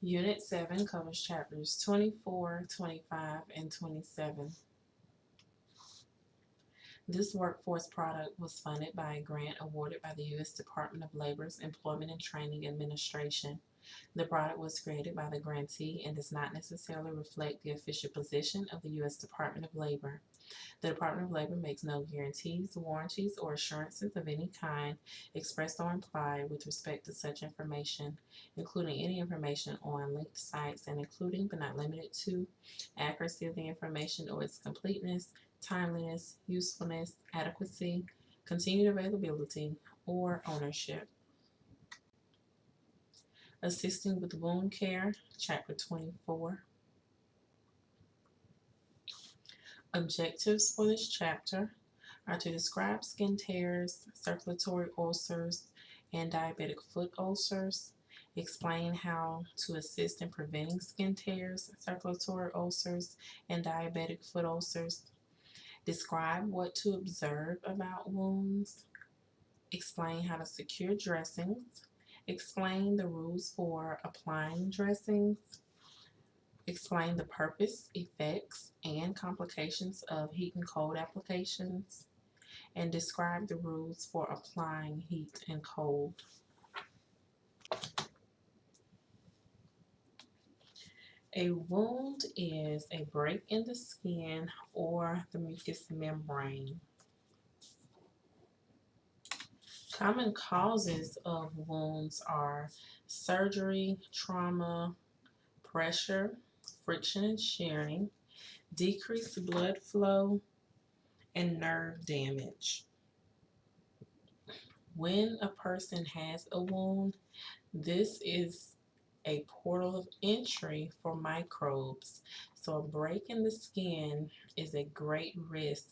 Unit 7 covers chapters 24, 25, and 27. This workforce product was funded by a grant awarded by the U.S. Department of Labor's Employment and Training Administration. The product was created by the grantee and does not necessarily reflect the official position of the U.S. Department of Labor. The Department of Labor makes no guarantees, warranties, or assurances of any kind expressed or implied with respect to such information, including any information on linked sites and including but not limited to accuracy of the information or its completeness, timeliness, usefulness, adequacy, continued availability, or ownership. Assisting with Wound Care, Chapter 24. Objectives for this chapter are to describe skin tears, circulatory ulcers, and diabetic foot ulcers, explain how to assist in preventing skin tears, circulatory ulcers, and diabetic foot ulcers, describe what to observe about wounds, explain how to secure dressings, explain the rules for applying dressings, explain the purpose, effects, and complications of heat and cold applications, and describe the rules for applying heat and cold. A wound is a break in the skin or the mucous membrane. Common causes of wounds are surgery, trauma, pressure, friction and shearing, decreased blood flow, and nerve damage. When a person has a wound, this is a portal of entry for microbes. So a break in the skin is a great risk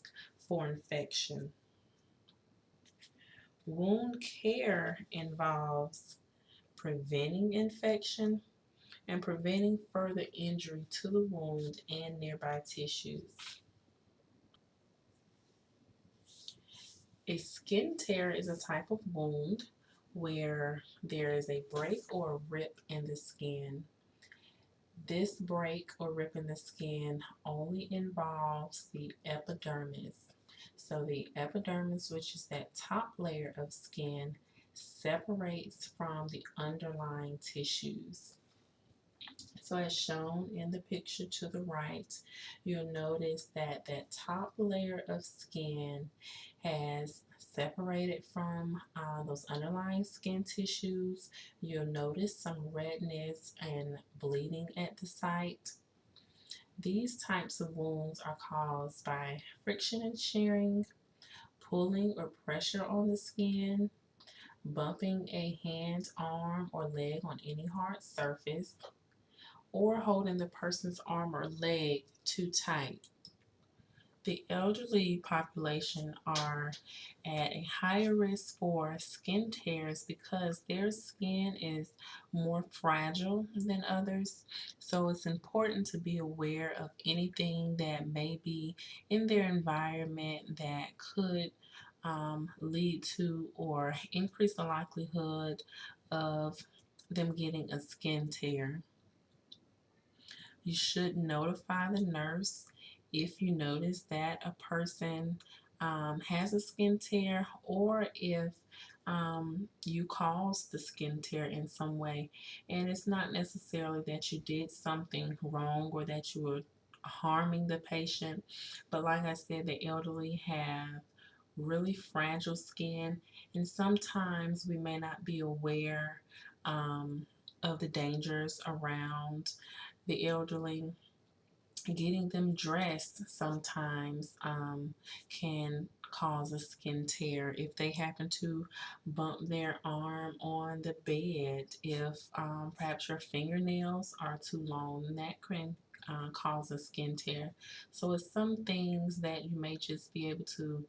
for infection. Wound care involves preventing infection and preventing further injury to the wound and nearby tissues. A skin tear is a type of wound where there is a break or a rip in the skin. This break or rip in the skin only involves the epidermis. So the epidermis, which is that top layer of skin, separates from the underlying tissues. So as shown in the picture to the right, you'll notice that that top layer of skin has separated from uh, those underlying skin tissues. You'll notice some redness and bleeding at the site. These types of wounds are caused by friction and shearing, pulling or pressure on the skin, bumping a hand, arm, or leg on any hard surface, or holding the person's arm or leg too tight. The elderly population are at a higher risk for skin tears because their skin is more fragile than others. So it's important to be aware of anything that may be in their environment that could um, lead to or increase the likelihood of them getting a skin tear. You should notify the nurse if you notice that a person um, has a skin tear or if um, you caused the skin tear in some way. And it's not necessarily that you did something wrong or that you were harming the patient. But like I said, the elderly have really fragile skin and sometimes we may not be aware um, of the dangers around the elderly, getting them dressed sometimes um, can cause a skin tear. If they happen to bump their arm on the bed if um, perhaps your fingernails are too long that can uh, cause a skin tear. So it's some things that you may just be able to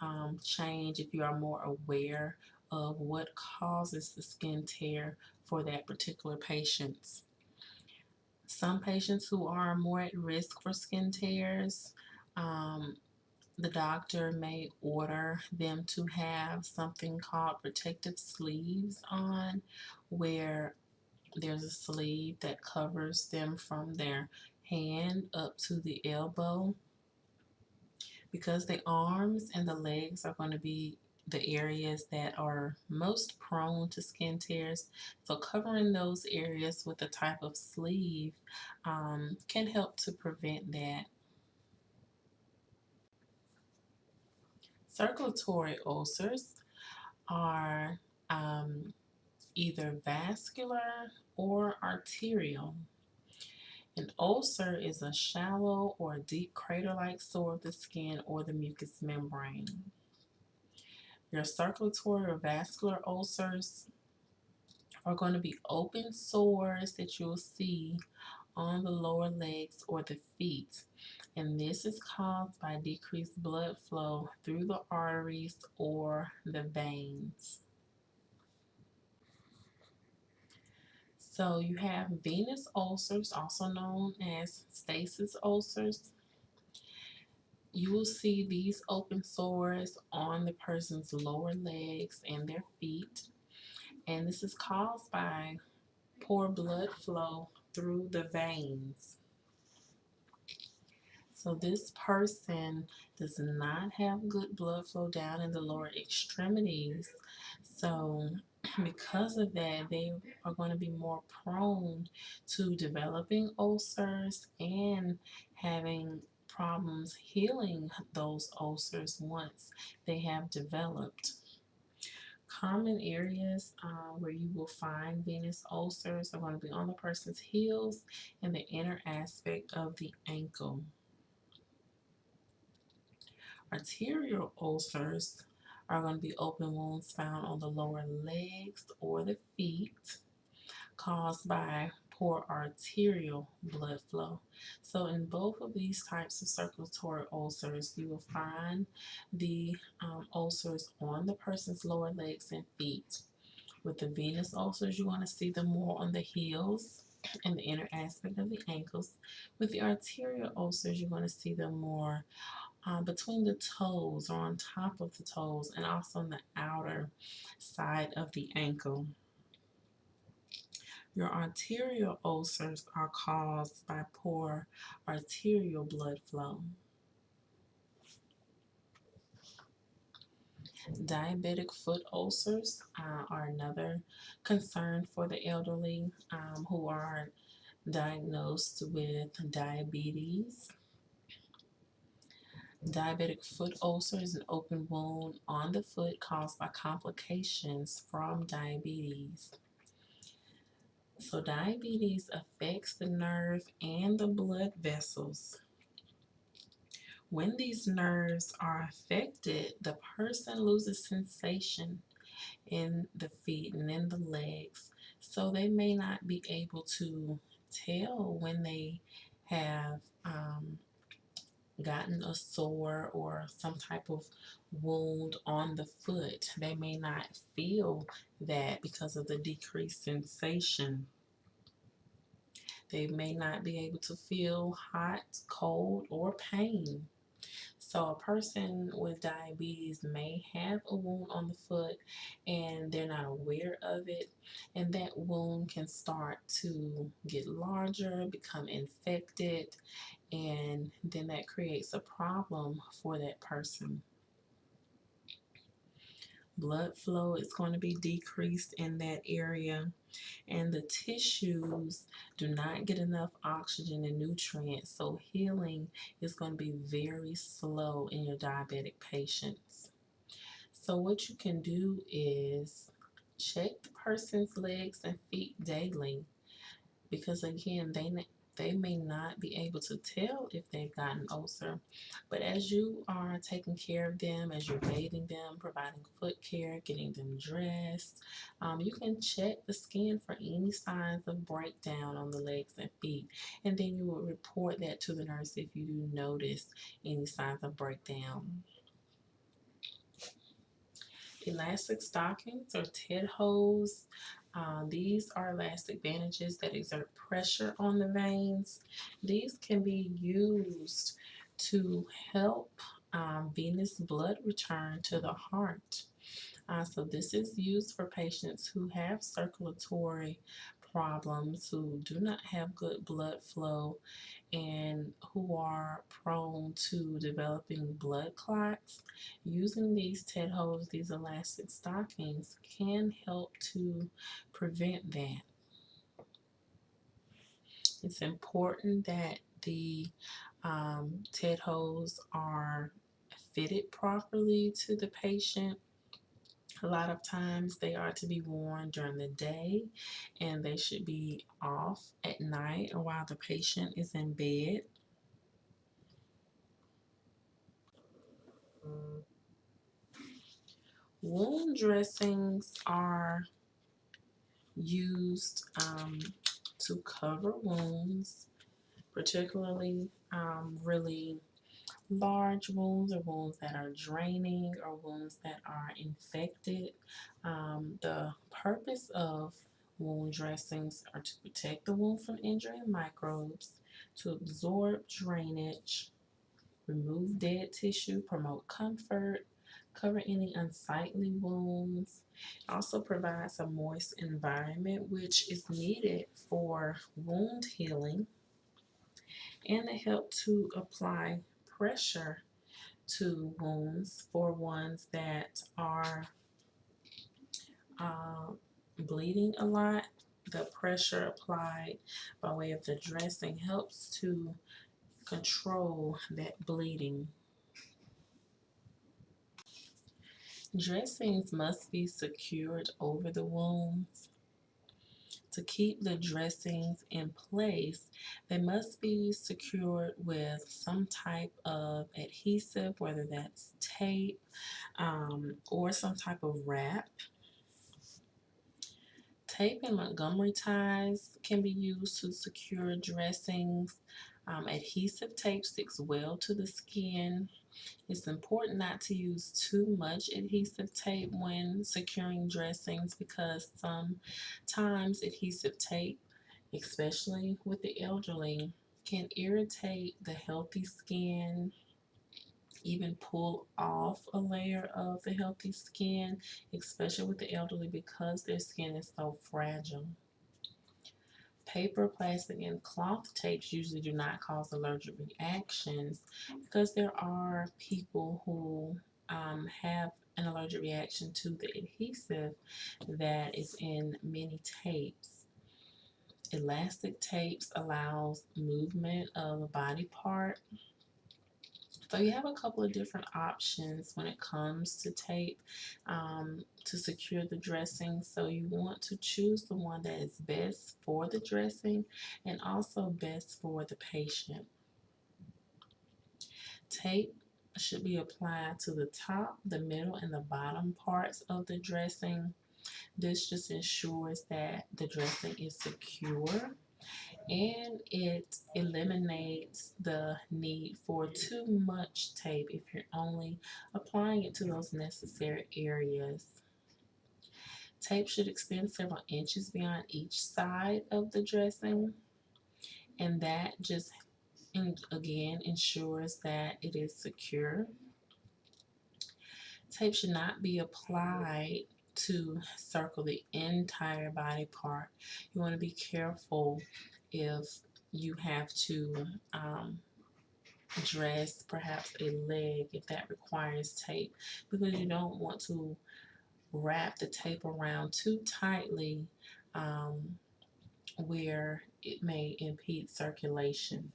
um, change if you are more aware of what causes the skin tear for that particular patient some patients who are more at risk for skin tears, um, the doctor may order them to have something called protective sleeves on where there's a sleeve that covers them from their hand up to the elbow. Because the arms and the legs are going to be the areas that are most prone to skin tears. So covering those areas with a type of sleeve um, can help to prevent that. Circulatory ulcers are um, either vascular or arterial. An ulcer is a shallow or deep crater-like sore of the skin or the mucous membrane. Your circulatory or vascular ulcers are going to be open sores that you'll see on the lower legs or the feet. And this is caused by decreased blood flow through the arteries or the veins. So you have venous ulcers, also known as stasis ulcers. You will see these open sores on the person's lower legs and their feet. And this is caused by poor blood flow through the veins. So this person does not have good blood flow down in the lower extremities. So because of that, they are going to be more prone to developing ulcers and having problems healing those ulcers once they have developed. Common areas uh, where you will find venous ulcers are going to be on the person's heels and the inner aspect of the ankle. Arterial ulcers are going to be open wounds found on the lower legs or the feet caused by poor arterial blood flow. So in both of these types of circulatory ulcers, you will find the um, ulcers on the person's lower legs and feet. With the venous ulcers, you want to see them more on the heels and the inner aspect of the ankles. With the arterial ulcers, you're going to see them more uh, between the toes or on top of the toes and also on the outer side of the ankle. Your arterial ulcers are caused by poor arterial blood flow. Diabetic foot ulcers uh, are another concern for the elderly um, who are diagnosed with diabetes. Diabetic foot ulcer is an open wound on the foot caused by complications from diabetes. So diabetes affects the nerve and the blood vessels. When these nerves are affected, the person loses sensation in the feet and in the legs. So they may not be able to tell when they have um, gotten a sore or some type of wound on the foot. They may not feel that because of the decreased sensation. They may not be able to feel hot, cold, or pain. So a person with diabetes may have a wound on the foot and they're not aware of it. And that wound can start to get larger, become infected, and then that creates a problem for that person. Blood flow is going to be decreased in that area and the tissues do not get enough oxygen and nutrients so healing is going to be very slow in your diabetic patients. So what you can do is check the person's legs and feet daily because again they they may not be able to tell if they've got an ulcer. But as you are taking care of them, as you're bathing them, providing foot care, getting them dressed, um, you can check the skin for any signs of breakdown on the legs and feet. And then you will report that to the nurse if you do notice any signs of breakdown. Elastic stockings or TED hose uh, these are elastic bandages that exert pressure on the veins. These can be used to help um, venous blood return to the heart. Uh, so this is used for patients who have circulatory problems, who do not have good blood flow, and who are prone to developing blood clots, using these TED hose, these elastic stockings, can help to prevent that. It's important that the um, TED hose are fitted properly to the patient. A lot of times they are to be worn during the day and they should be off at night or while the patient is in bed. Wound dressings are used um, to cover wounds, particularly um, really large wounds or wounds that are draining or wounds that are infected. Um, the purpose of wound dressings are to protect the wound from injury and microbes, to absorb drainage, remove dead tissue, promote comfort, cover any unsightly wounds, also provides a moist environment which is needed for wound healing and they help to apply pressure to wounds for ones that are uh, bleeding a lot. The pressure applied by way of the dressing helps to control that bleeding. Dressings must be secured over the wounds to keep the dressings in place, they must be secured with some type of adhesive, whether that's tape um, or some type of wrap. Tape and Montgomery ties can be used to secure dressings. Um, adhesive tape sticks well to the skin. It's important not to use too much adhesive tape when securing dressings because sometimes adhesive tape, especially with the elderly, can irritate the healthy skin, even pull off a layer of the healthy skin, especially with the elderly because their skin is so fragile. Paper, plastic, and cloth tapes usually do not cause allergic reactions because there are people who um, have an allergic reaction to the adhesive that is in many tapes. Elastic tapes allows movement of a body part so you have a couple of different options when it comes to tape um, to secure the dressing. So you want to choose the one that is best for the dressing and also best for the patient. Tape should be applied to the top, the middle, and the bottom parts of the dressing. This just ensures that the dressing is secure and it eliminates the need for too much tape if you're only applying it to those necessary areas. Tape should extend several inches beyond each side of the dressing and that just again ensures that it is secure. Tape should not be applied to circle the entire body part. You want to be careful if you have to um, dress perhaps a leg if that requires tape because you don't want to wrap the tape around too tightly um, where it may impede circulation.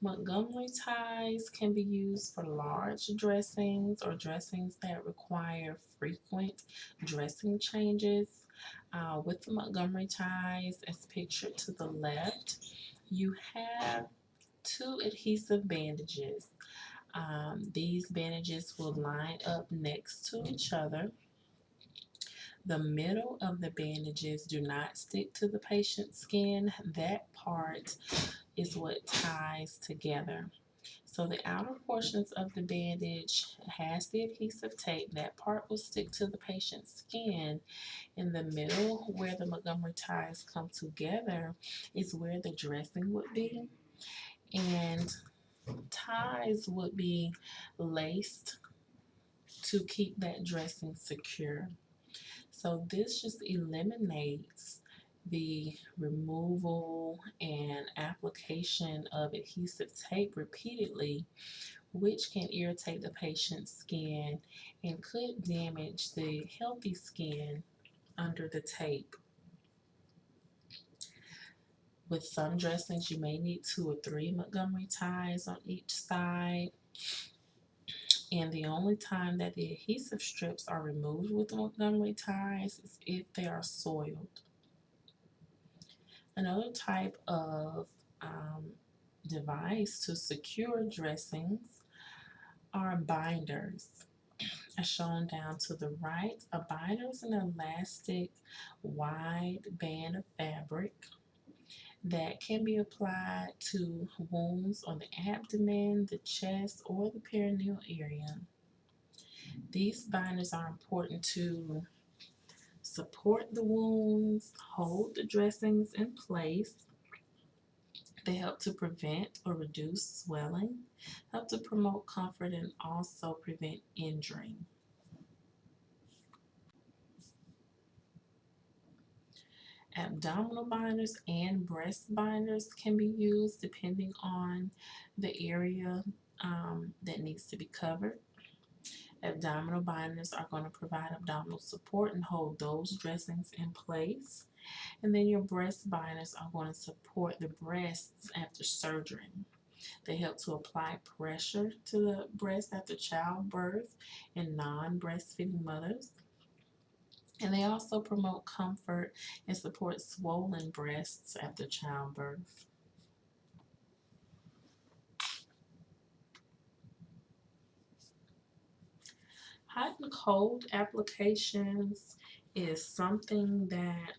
Montgomery ties can be used for large dressings or dressings that require frequent dressing changes. Uh, with the Montgomery ties, as pictured to the left, you have two adhesive bandages. Um, these bandages will line up next to each other. The middle of the bandages do not stick to the patient's skin. That part is what ties together. So the outer portions of the bandage has the adhesive tape. That part will stick to the patient's skin. In the middle, where the Montgomery ties come together, is where the dressing would be. And ties would be laced to keep that dressing secure. So this just eliminates the removal and application of adhesive tape repeatedly, which can irritate the patient's skin and could damage the healthy skin under the tape. With some dressings, you may need two or three Montgomery ties on each side. And the only time that the adhesive strips are removed with Montgomery ties is if they are soiled. Another type of um, device to secure dressings are binders as shown down to the right. A binder is an elastic wide band of fabric that can be applied to wounds on the abdomen, the chest, or the perineal area. These binders are important to support the wounds, hold the dressings in place. They help to prevent or reduce swelling, help to promote comfort, and also prevent injury. Abdominal binders and breast binders can be used depending on the area um, that needs to be covered. Abdominal binders are going to provide abdominal support and hold those dressings in place. And then your breast binders are going to support the breasts after surgery. They help to apply pressure to the breast after childbirth in non-breastfeeding mothers. And they also promote comfort and support swollen breasts after childbirth. Hot and cold applications is something that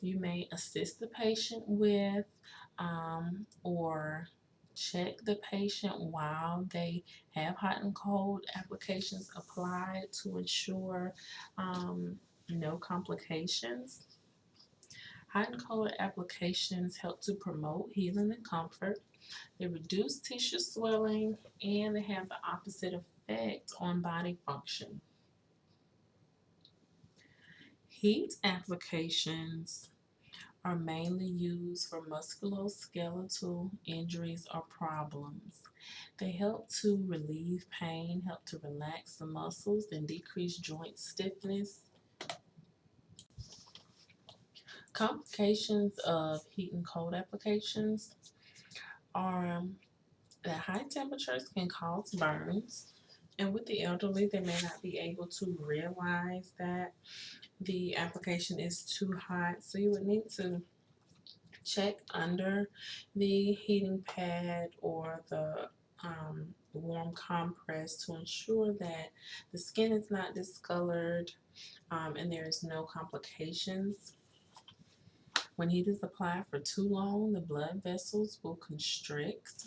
you may assist the patient with um, or check the patient while they have hot and cold applications applied to ensure um, no complications. Hot and cold applications help to promote healing and comfort. They reduce tissue swelling and they have the opposite effect on body function. Heat applications are mainly used for musculoskeletal injuries or problems. They help to relieve pain, help to relax the muscles, and decrease joint stiffness. Complications of heat and cold applications are that high temperatures can cause burns. And with the elderly, they may not be able to realize that the application is too hot. So you would need to check under the heating pad or the um, warm compress to ensure that the skin is not discolored um, and there is no complications. When heat is applied for too long, the blood vessels will constrict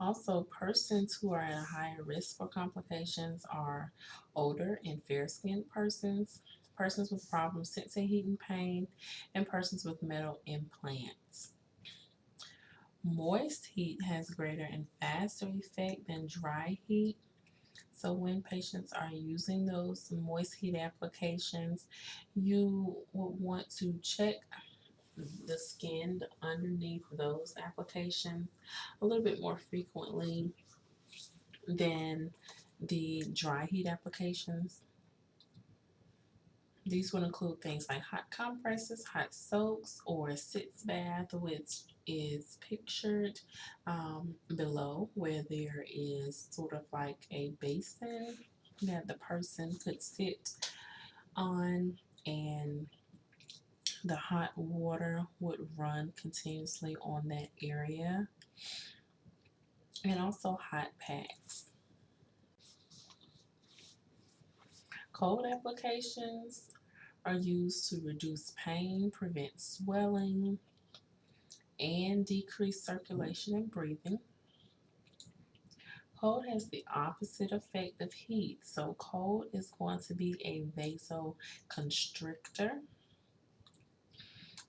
also, persons who are at a higher risk for complications are older and fair-skinned persons, persons with problems sensing heat and pain, and persons with metal implants. Moist heat has greater and faster effect than dry heat. So when patients are using those moist heat applications, you would want to check the skin underneath those applications a little bit more frequently than the dry heat applications. These would include things like hot compresses, hot soaks, or a sitz bath, which is pictured um, below where there is sort of like a basin that the person could sit on and the hot water would run continuously on that area and also hot packs. Cold applications are used to reduce pain, prevent swelling, and decrease circulation and breathing. Cold has the opposite effect of heat, so cold is going to be a vasoconstrictor.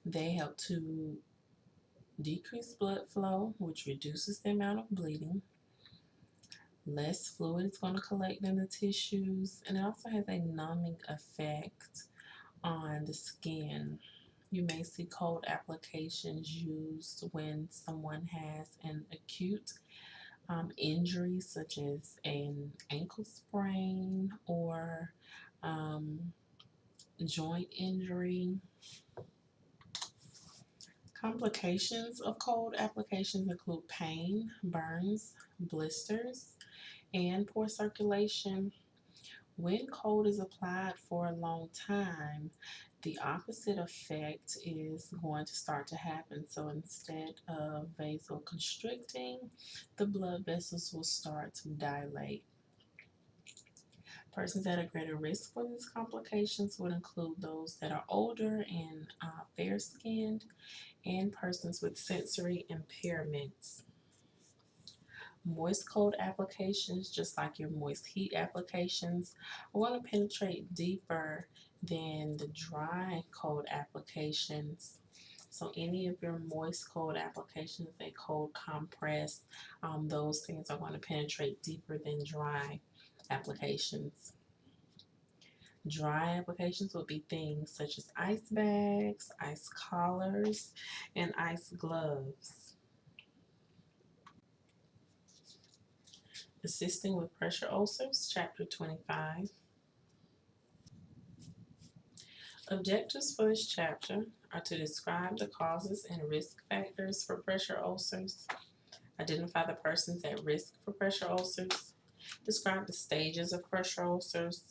They help to decrease blood flow, which reduces the amount of bleeding. Less fluid is going to collect in the tissues, and it also has a numbing effect on the skin. You may see cold applications used when someone has an acute um, injury, such as an ankle sprain or um, joint injury. Complications of cold applications include pain, burns, blisters, and poor circulation. When cold is applied for a long time, the opposite effect is going to start to happen. So instead of vasoconstricting, the blood vessels will start to dilate. Persons at a greater risk for these complications would include those that are older and uh, fair skinned and persons with sensory impairments. Moist cold applications, just like your moist heat applications, are going to penetrate deeper than the dry cold applications. So any of your moist cold applications, a cold compress, um, those things are going to penetrate deeper than dry applications. Dry applications would be things such as ice bags, ice collars, and ice gloves. Assisting with Pressure Ulcers, Chapter 25. Objectives for this chapter are to describe the causes and risk factors for pressure ulcers, identify the persons at risk for pressure ulcers, describe the stages of pressure ulcers,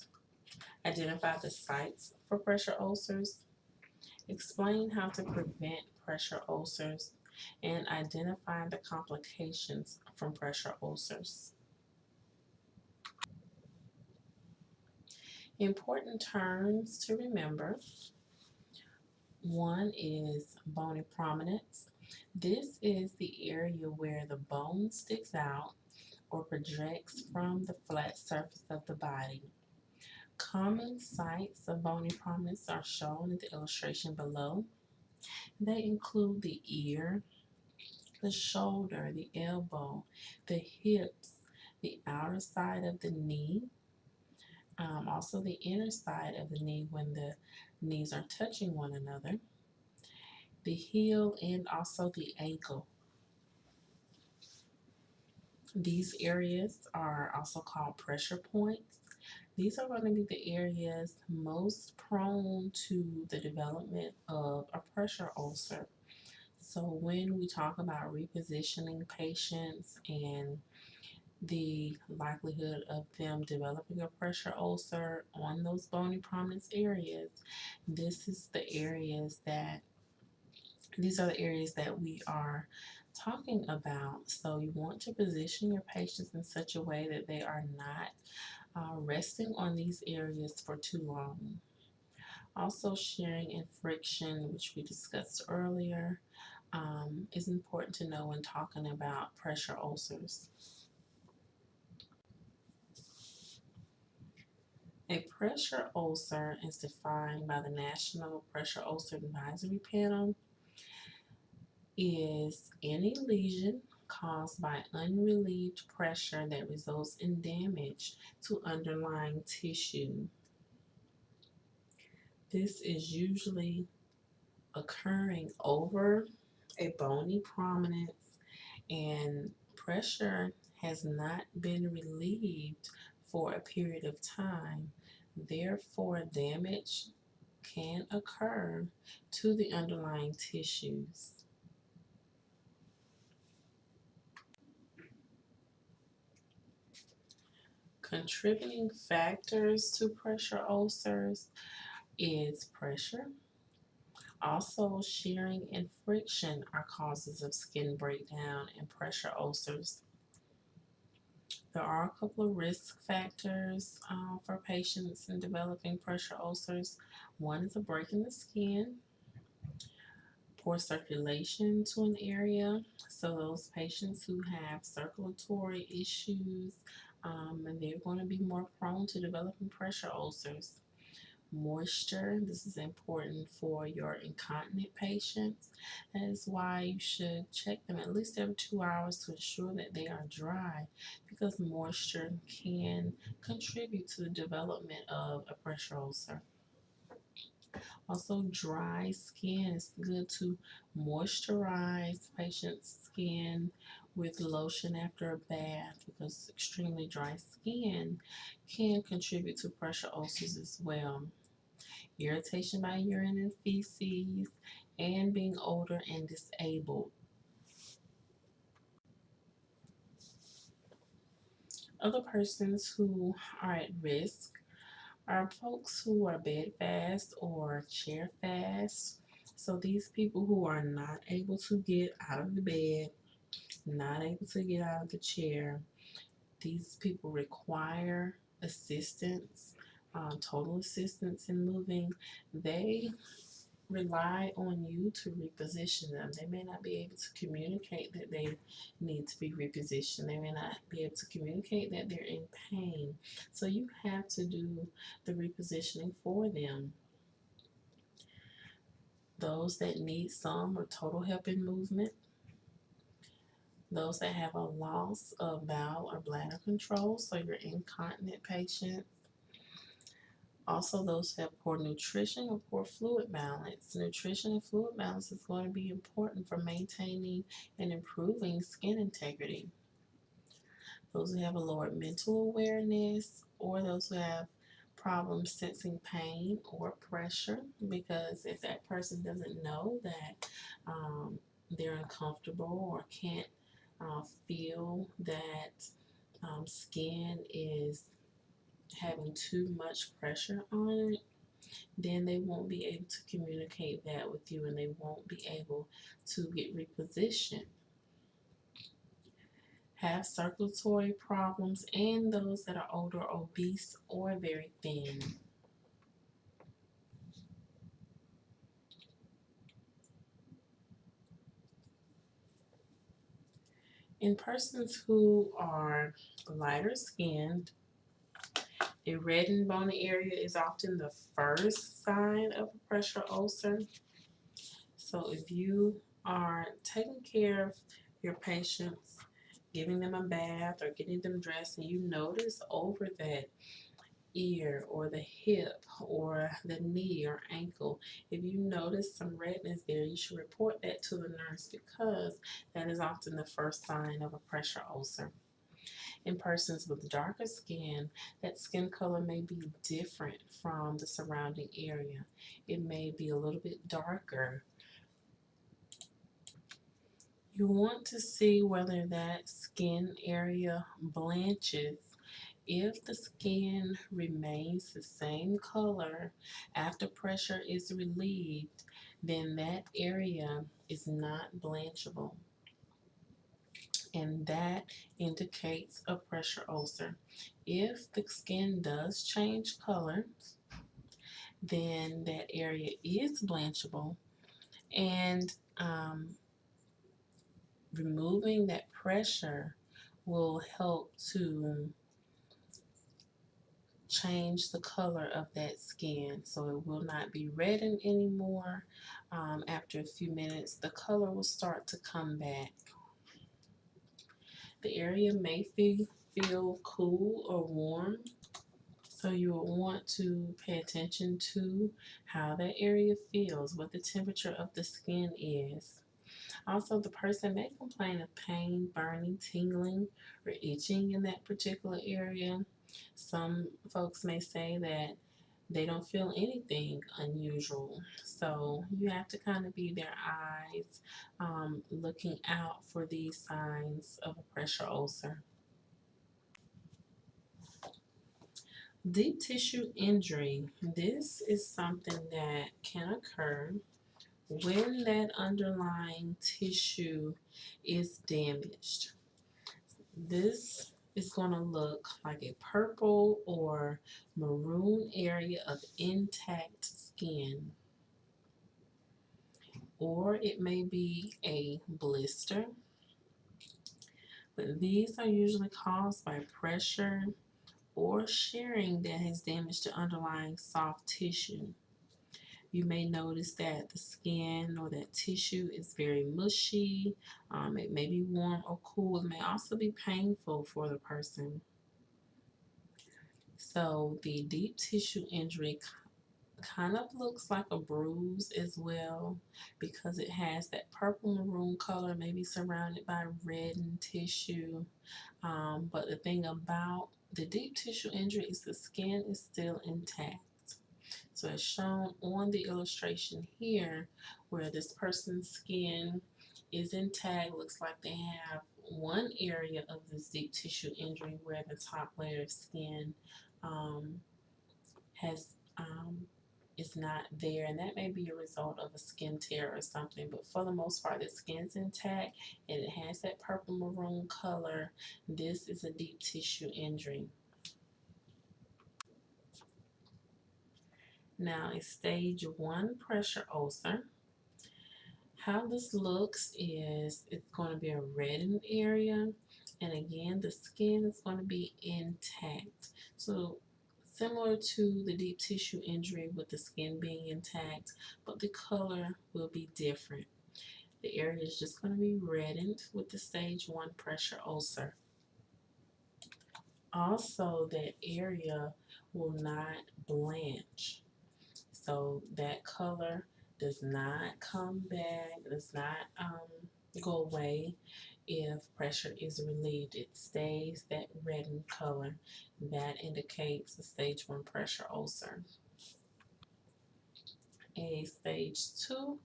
identify the sites for pressure ulcers, explain how to prevent pressure ulcers, and identify the complications from pressure ulcers. Important terms to remember. One is bony prominence. This is the area where the bone sticks out or projects from the flat surface of the body. Common sites of bony prominence are shown in the illustration below. They include the ear, the shoulder, the elbow, the hips, the outer side of the knee, um, also the inner side of the knee when the knees are touching one another, the heel, and also the ankle. These areas are also called pressure points. These are going to be the areas most prone to the development of a pressure ulcer. So when we talk about repositioning patients and the likelihood of them developing a pressure ulcer on those bony prominence areas, this is the areas that these are the areas that we are talking about. So you want to position your patients in such a way that they are not uh, resting on these areas for too long. Also, shearing and friction, which we discussed earlier, um, is important to know when talking about pressure ulcers. A pressure ulcer is defined by the National Pressure Ulcer Advisory Panel is any lesion caused by unrelieved pressure that results in damage to underlying tissue. This is usually occurring over a bony prominence and pressure has not been relieved for a period of time Therefore, damage can occur to the underlying tissues. Contributing factors to pressure ulcers is pressure. Also, shearing and friction are causes of skin breakdown and pressure ulcers. There are a couple of risk factors uh, for patients in developing pressure ulcers. One is a break in the skin, poor circulation to an area. So those patients who have circulatory issues, um, and they're going to be more prone to developing pressure ulcers. moisture. This is important for your incontinent patients. That is why you should check them at least every two hours to ensure that they are dry because moisture can contribute to the development of a pressure ulcer. Also, dry skin is good to moisturize patient's skin with lotion after a bath because extremely dry skin can contribute to pressure ulcers as well. Irritation by urine and feces, and being older and disabled. Other persons who are at risk are folks who are bedfast or chair fast. So these people who are not able to get out of the bed, not able to get out of the chair, these people require assistance, um, total assistance in moving. They rely on you to reposition them. They may not be able to communicate that they need to be repositioned. They may not be able to communicate that they're in pain. So you have to do the repositioning for them. Those that need some or total help in movement. Those that have a loss of bowel or bladder control, so your incontinent patients. also, those who have poor nutrition or poor fluid balance. Nutrition and fluid balance is going to be important for maintaining and improving skin integrity. Those who have a lower mental awareness or those who have problems sensing pain or pressure because if that person doesn't know that um, they're uncomfortable or can't uh, feel that um, skin is having too much pressure on it, then they won't be able to communicate that with you and they won't be able to get repositioned. Have circulatory problems and those that are older, obese, or very thin. In persons who are lighter skinned, a red and bony area is often the first sign of a pressure ulcer. So if you are taking care of your patients, giving them a bath or getting them dressed, and you notice over that ear or the hip or the knee or ankle, if you notice some redness there, you should report that to the nurse because that is often the first sign of a pressure ulcer. In persons with darker skin, that skin color may be different from the surrounding area. It may be a little bit darker. You want to see whether that skin area blanches. If the skin remains the same color after pressure is relieved, then that area is not blanchable and that indicates a pressure ulcer. If the skin does change color, then that area is blanchable and um, removing that pressure will help to change the color of that skin so it will not be reddened anymore um, after a few minutes the color will start to come back the area may feel, feel cool or warm. So you will want to pay attention to how that area feels, what the temperature of the skin is. Also, the person may complain of pain, burning, tingling, or itching in that particular area. Some folks may say that they don't feel anything unusual. So you have to kind of be their eyes um, looking out for these signs of a pressure ulcer. Deep tissue injury. This is something that can occur when that underlying tissue is damaged. This is going to look like a purple or maroon area of intact skin. Or it may be a blister. But these are usually caused by pressure or shearing that has damaged the underlying soft tissue. You may notice that the skin or that tissue is very mushy. Um, it may be warm or cool. It may also be painful for the person. So the deep tissue injury kind of looks like a bruise as well because it has that purple maroon color maybe surrounded by reddened tissue um, but the thing about the deep tissue injury is the skin is still intact so as shown on the illustration here where this person's skin is intact looks like they have one area of this deep tissue injury where the top layer of skin um, has um, is not there and that may be a result of a skin tear or something but for the most part the skin's intact and it has that purple maroon color. This is a deep tissue injury now a stage one pressure ulcer how this looks is it's going to be a reddened area and again the skin is going to be intact so similar to the deep tissue injury with the skin being intact, but the color will be different. The area is just going to be reddened with the stage 1 pressure ulcer. Also, that area will not blanch. So that color does not come back, does not um, go away if pressure is relieved. It stays that reddened color. That indicates a stage 1 pressure ulcer. A stage 2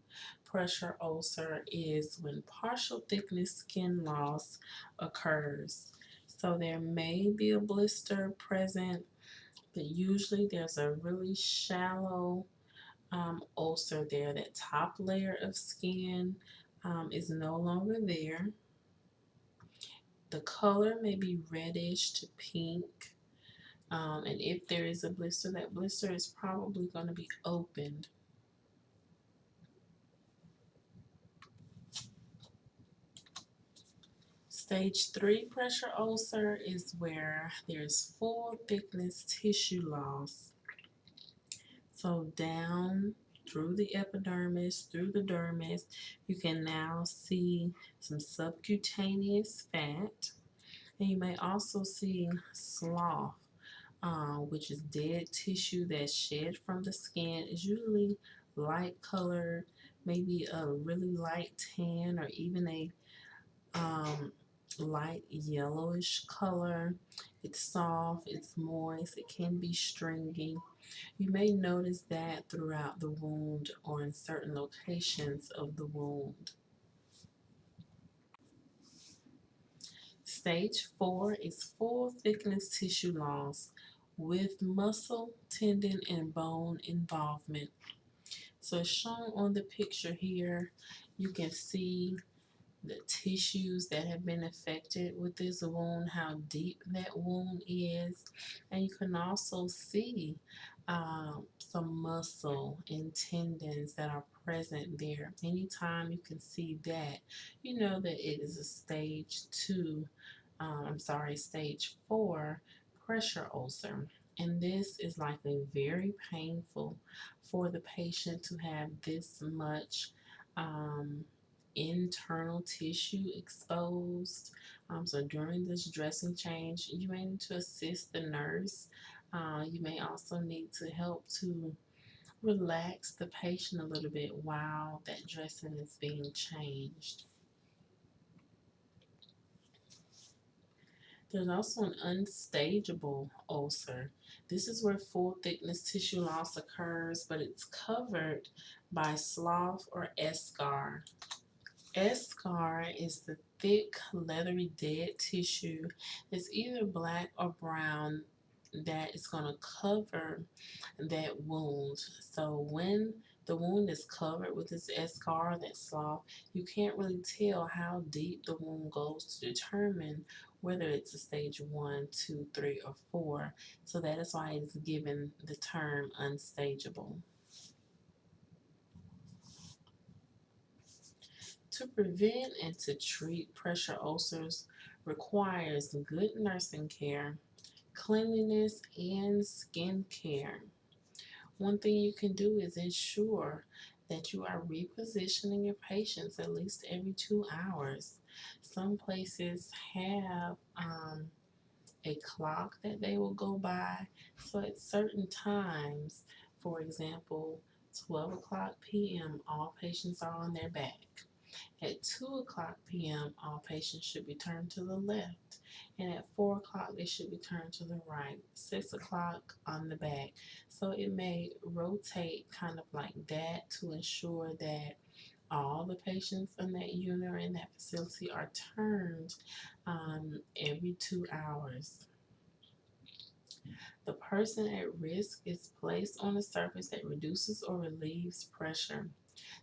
pressure ulcer is when partial thickness skin loss occurs. So there may be a blister present, but usually there's a really shallow um, ulcer there. That top layer of skin um, is no longer there. The color may be reddish to pink. Um, and if there is a blister, that blister is probably going to be opened. Stage 3 pressure ulcer is where there's full thickness tissue loss. So down through the epidermis, through the dermis, you can now see some subcutaneous fat. And you may also see slough, uh, which is dead tissue that's shed from the skin. It's usually light colored, maybe a really light tan or even a um, light yellowish color. It's soft, it's moist, it can be stringy. You may notice that throughout the wound or in certain locations of the wound. Stage 4 is full thickness tissue loss with muscle, tendon, and bone involvement. So shown on the picture here, you can see the tissues that have been affected with this wound, how deep that wound is. And you can also see um, some muscle and tendons that are present there. Anytime you can see that, you know that it is a stage two, um, I'm sorry, stage four pressure ulcer. And this is likely very painful for the patient to have this much um, internal tissue exposed. Um, so during this dressing change, you may need to assist the nurse. Uh, you may also need to help to relax the patient a little bit while that dressing is being changed. There's also an unstageable ulcer. This is where full thickness tissue loss occurs, but it's covered by slough or eschar. Eschar is the thick, leathery, dead tissue that's either black or brown that is going to cover that wound. So when the wound is covered with this eschar, that slough, you can't really tell how deep the wound goes to determine whether it's a stage one, two, three, or four. So that is why it's given the term unstageable. To prevent and to treat pressure ulcers requires good nursing care, cleanliness and skin care. One thing you can do is ensure that you are repositioning your patients at least every two hours. Some places have um, a clock that they will go by. So at certain times, for example, 12 o'clock p.m., all patients are on their back. At 2 o'clock p.m., all patients should be turned to the left. And at 4 o'clock, they should be turned to the right. 6 o'clock on the back. So it may rotate kind of like that to ensure that all the patients in that unit or in that facility are turned um, every two hours. The person at risk is placed on a surface that reduces or relieves pressure.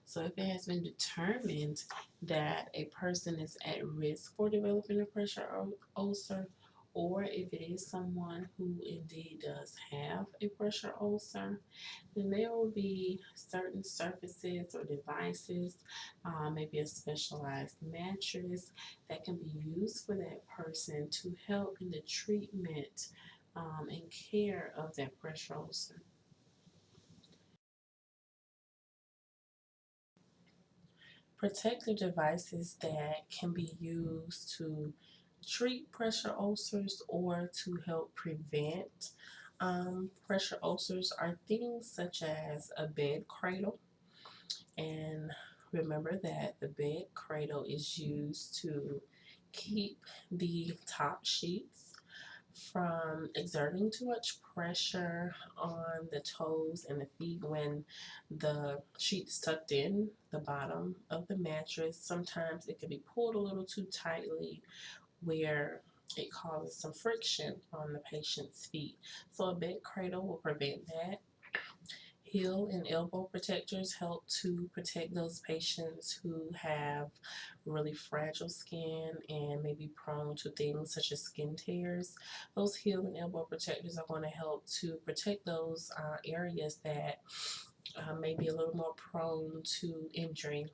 So if it has been determined that a person is at risk for developing a pressure ulcer, or if it is someone who indeed does have a pressure ulcer, then there will be certain surfaces or devices, uh, maybe a specialized mattress that can be used for that person to help in the treatment um, and care of that pressure ulcer. Protective devices that can be used to treat pressure ulcers or to help prevent um, pressure ulcers are things such as a bed cradle. And remember that the bed cradle is used to keep the top sheets from exerting too much pressure on the toes and the feet when the sheet's tucked in the bottom of the mattress. Sometimes it can be pulled a little too tightly where it causes some friction on the patient's feet. So a bed cradle will prevent that. Heel and elbow protectors help to protect those patients who have really fragile skin and may be prone to things such as skin tears. Those heel and elbow protectors are going to help to protect those uh, areas that uh, may be a little more prone to injury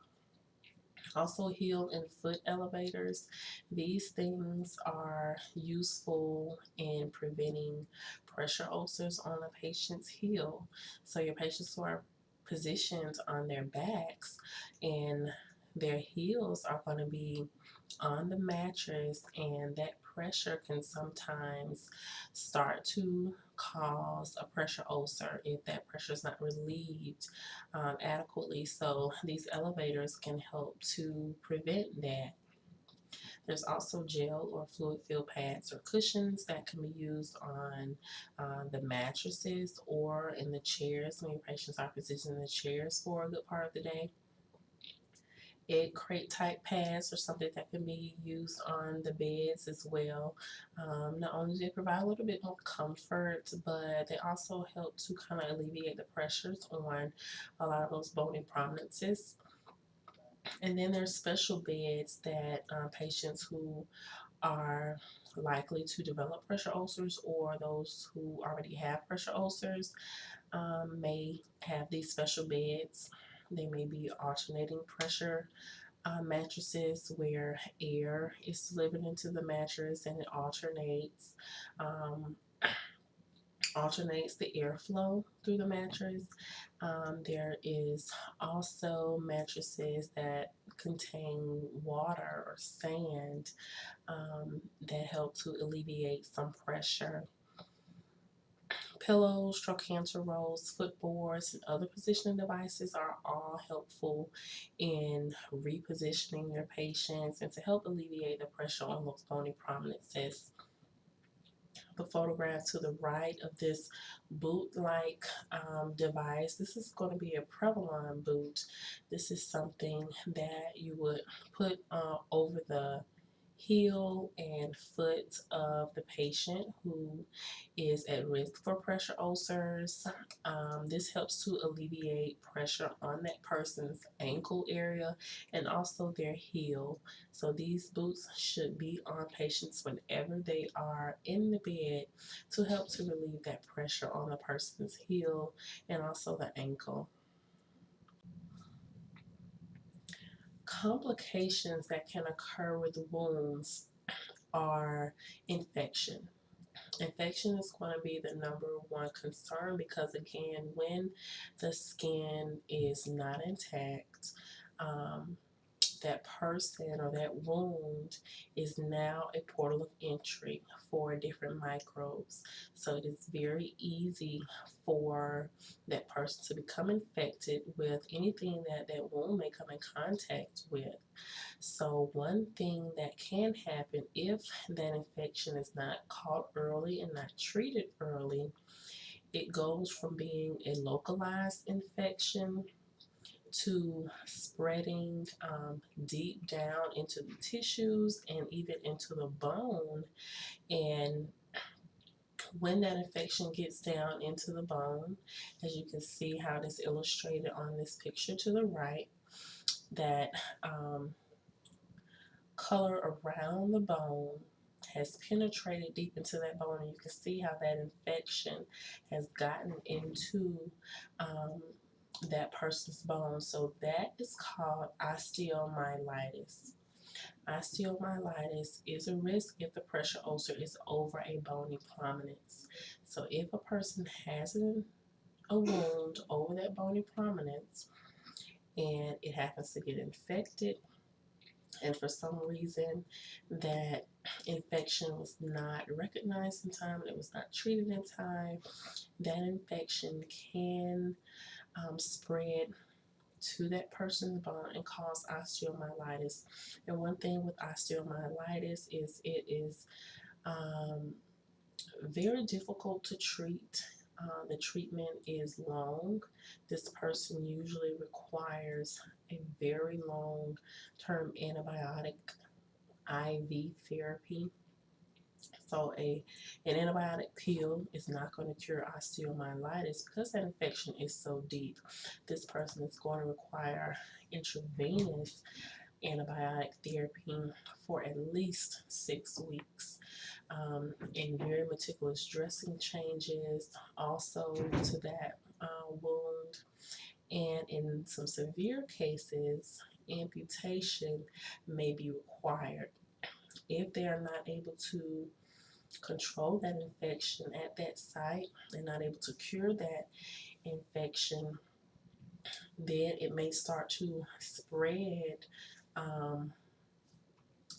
also heel and foot elevators. These things are useful in preventing pressure ulcers on a patient's heel. So your patients who are positioned on their backs and their heels are going to be on the mattress and that pressure can sometimes start to cause a pressure ulcer if that pressure is not relieved um, adequately. So these elevators can help to prevent that. There's also gel or fluid filled pads or cushions that can be used on uh, the mattresses or in the chairs when your patients are positioned in the chairs for a good part of the day egg crate type pads or something that can be used on the beds as well. Um, not only do they provide a little bit more comfort, but they also help to kind of alleviate the pressures on a lot of those bony prominences. And then there's special beds that uh, patients who are likely to develop pressure ulcers or those who already have pressure ulcers um, may have these special beds they may be alternating pressure uh, mattresses where air is delivered into the mattress and it alternates um, alternates the airflow through the mattress. Um, there is also mattresses that contain water or sand um, that help to alleviate some pressure Pillows, trochanter rolls, footboards, and other positioning devices are all helpful in repositioning your patients and to help alleviate the pressure on those bony prominences. The photograph to the right of this boot-like um, device, this is going to be a Prevalon boot. This is something that you would put uh, over the heel and foot of the patient who is at risk for pressure ulcers. Um, this helps to alleviate pressure on that person's ankle area and also their heel. So these boots should be on patients whenever they are in the bed to help to relieve that pressure on the person's heel and also the ankle. Complications that can occur with wounds are infection. infection is going to be the number one concern because again when the skin is not intact um, that person or that wound is now a portal of entry for different microbes. So it is very easy for that person to become infected with anything that that wound may come in contact with. So one thing that can happen if that infection is not caught early and not treated early, it goes from being a localized infection to spreading um, deep down into the tissues and even into the bone. And when that infection gets down into the bone, as you can see how it is illustrated on this picture to the right, that um, color around the bone has penetrated deep into that bone and you can see how that infection has gotten into um, that person's bone. So that is called osteomyelitis. Osteomyelitis is a risk if the pressure ulcer is over a bony prominence. So if a person has an, a wound over that bony prominence and it happens to get infected and for some reason that infection was not recognized in time and it was not treated in time, that infection can um, spread to that person's bone and cause osteomyelitis. And one thing with osteomyelitis is it is um, very difficult to treat. Uh, the treatment is long. This person usually requires a very long term antibiotic IV therapy so a an antibiotic pill is not going to cure osteomyelitis because that infection is so deep. This person is going to require intravenous antibiotic therapy for at least six weeks. Um, and very meticulous dressing changes also to that uh, wound. And in some severe cases, amputation may be required. If they are not able to control that infection at that site and not able to cure that infection, then it may start to spread um,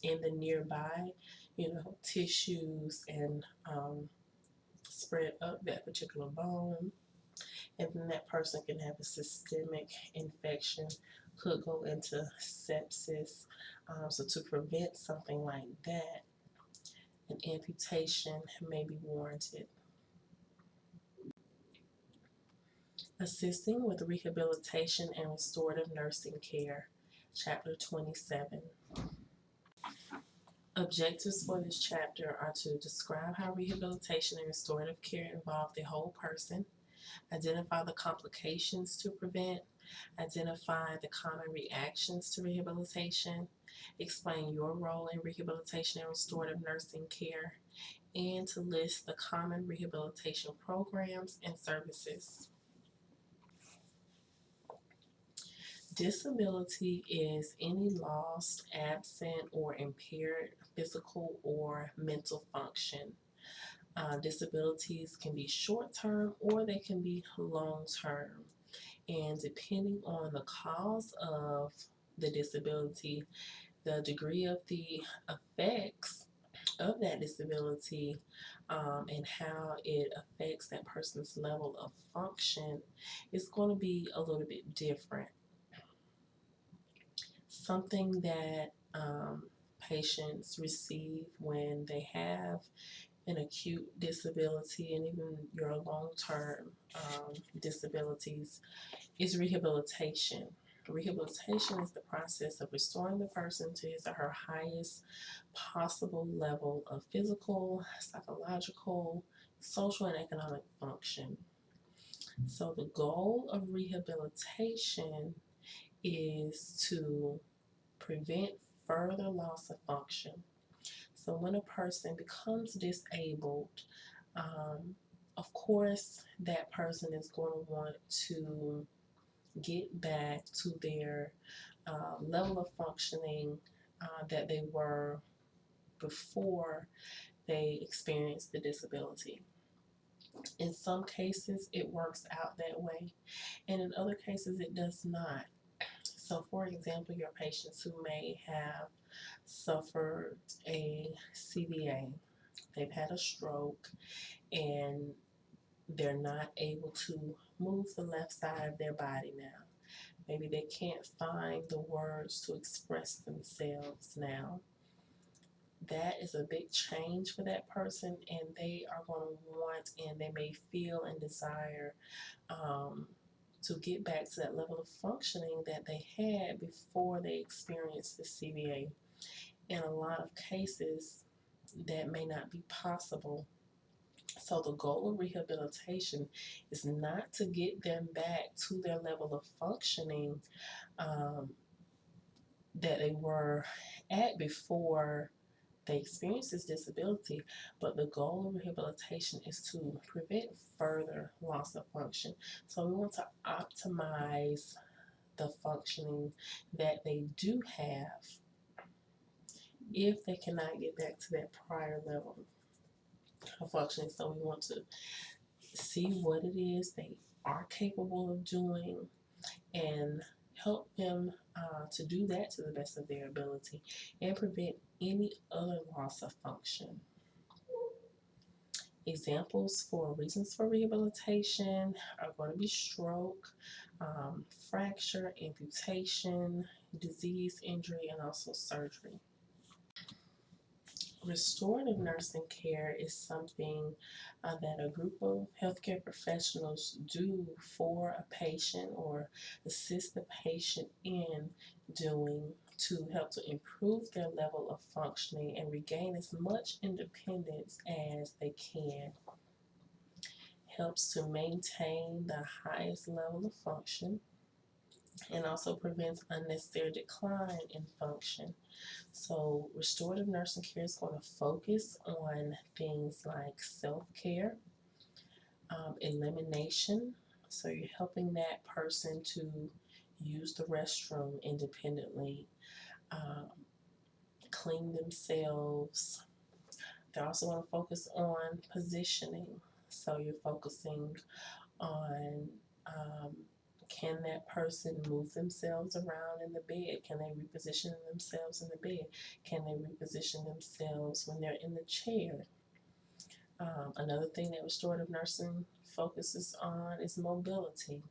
in the nearby, you know, tissues and um, spread up that particular bone. And then that person can have a systemic infection, could go into sepsis. Um, so to prevent something like that, an amputation may be warranted. Assisting with Rehabilitation and Restorative Nursing Care, Chapter 27. Objectives for this chapter are to describe how rehabilitation and restorative care involve the whole person, identify the complications to prevent, identify the common reactions to rehabilitation, explain your role in rehabilitation and restorative nursing care, and to list the common rehabilitation programs and services. Disability is any lost, absent, or impaired physical or mental function. Uh, disabilities can be short term or they can be long term. And depending on the cause of the disability, the degree of the effects of that disability um, and how it affects that person's level of function is going to be a little bit different. Something that um, patients receive when they have an acute disability and even your long-term um, disabilities is rehabilitation. Rehabilitation is the process of restoring the person to his or her highest possible level of physical, psychological, social, and economic function. So the goal of rehabilitation is to prevent further loss of function. So when a person becomes disabled, um, of course, that person is going to want to get back to their uh, level of functioning uh, that they were before they experienced the disability. In some cases, it works out that way, and in other cases, it does not. So, for example, your patients who may have suffered a CVA, they've had a stroke, and they're not able to move the left side of their body now. Maybe they can't find the words to express themselves now. That is a big change for that person, and they are going to want and they may feel and desire um, to get back to that level of functioning that they had before they experienced the CVA. In a lot of cases, that may not be possible so the goal of rehabilitation is not to get them back to their level of functioning um, that they were at before they experienced this disability, but the goal of rehabilitation is to prevent further loss of function. So we want to optimize the functioning that they do have if they cannot get back to that prior level functioning. So we want to see what it is they are capable of doing and help them uh, to do that to the best of their ability and prevent any other loss of function. Examples for reasons for rehabilitation are going to be stroke, um, fracture, amputation, disease, injury, and also surgery restorative nursing care is something uh, that a group of healthcare professionals do for a patient or assist the patient in doing to help to improve their level of functioning and regain as much independence as they can. Helps to maintain the highest level of function and also prevents unnecessary decline in function. So restorative nursing care is going to focus on things like self-care, um, elimination. So you're helping that person to use the restroom independently, um, clean themselves. They also want to focus on positioning. So you're focusing on um, can that person move themselves around in the bed? Can they reposition themselves in the bed? Can they reposition themselves when they're in the chair? Um, another thing that restorative nursing focuses on is mobility.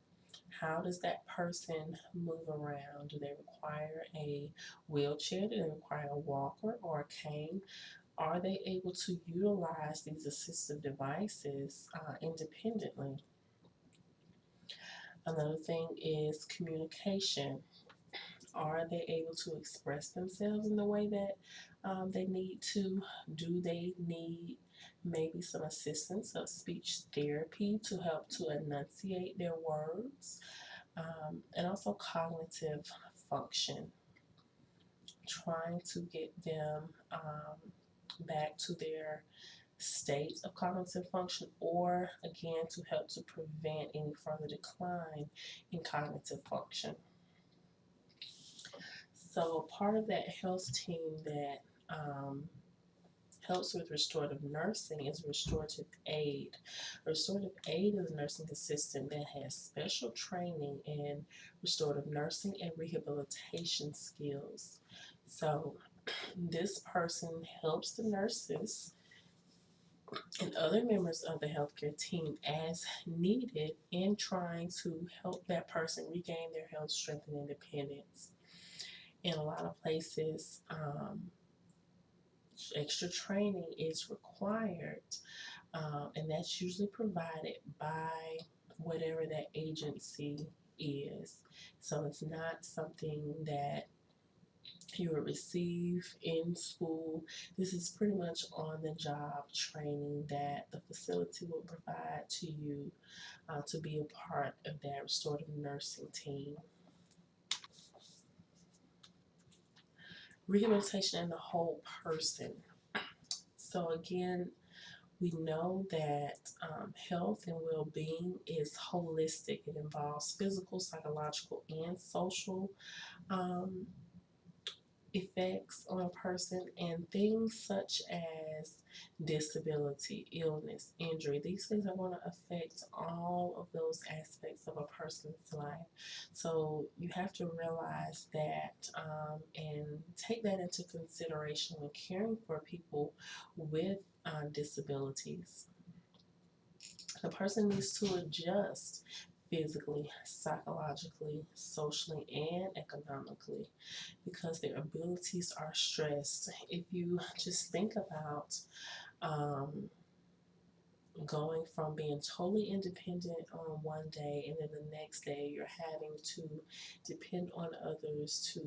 How does that person move around? Do they require a wheelchair? Do they require a walker or a cane? Are they able to utilize these assistive devices uh, independently? Another thing is communication. Are they able to express themselves in the way that um, they need to? Do they need maybe some assistance of speech therapy to help to enunciate their words? Um, and also cognitive function. Trying to get them um, back to their state of cognitive function or again to help to prevent any further decline in cognitive function. So part of that health team that um, helps with restorative nursing is restorative aide. restorative aide is a nursing assistant that has special training in restorative nursing and rehabilitation skills. So this person helps the nurses and other members of the healthcare team as needed in trying to help that person regain their health, strength, and independence. In a lot of places, um, extra training is required, uh, and that's usually provided by whatever that agency is. So it's not something that you will receive in school. This is pretty much on the job training that the facility will provide to you uh, to be a part of that restorative nursing team. Rehabilitation in the whole person. So again, we know that um, health and well-being is holistic. It involves physical, psychological, and social um, effects on a person and things such as disability, illness, injury. These things are going to affect all of those aspects of a person's life. So you have to realize that um, and take that into consideration when caring for people with uh, disabilities. The person needs to adjust physically, psychologically, socially, and economically because their abilities are stressed. If you just think about um, going from being totally independent on one day and then the next day you're having to depend on others to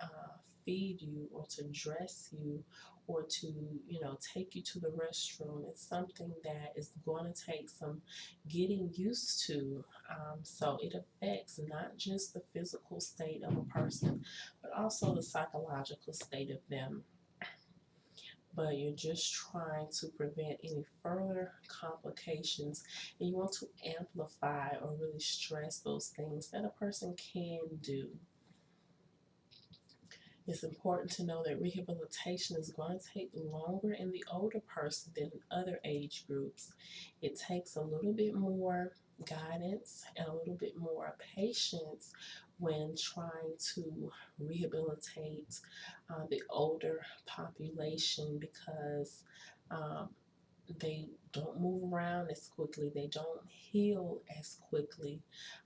uh, feed you or to dress you or to, you know, take you to the restroom. It's something that is going to take some getting used to. Um, so it affects not just the physical state of a person, but also the psychological state of them. But you're just trying to prevent any further complications, and you want to amplify or really stress those things that a person can do. It's important to know that rehabilitation is going to take longer in the older person than other age groups. It takes a little bit more guidance and a little bit more patience when trying to rehabilitate uh, the older population because um, they don't move around as quickly, they don't heal as quickly,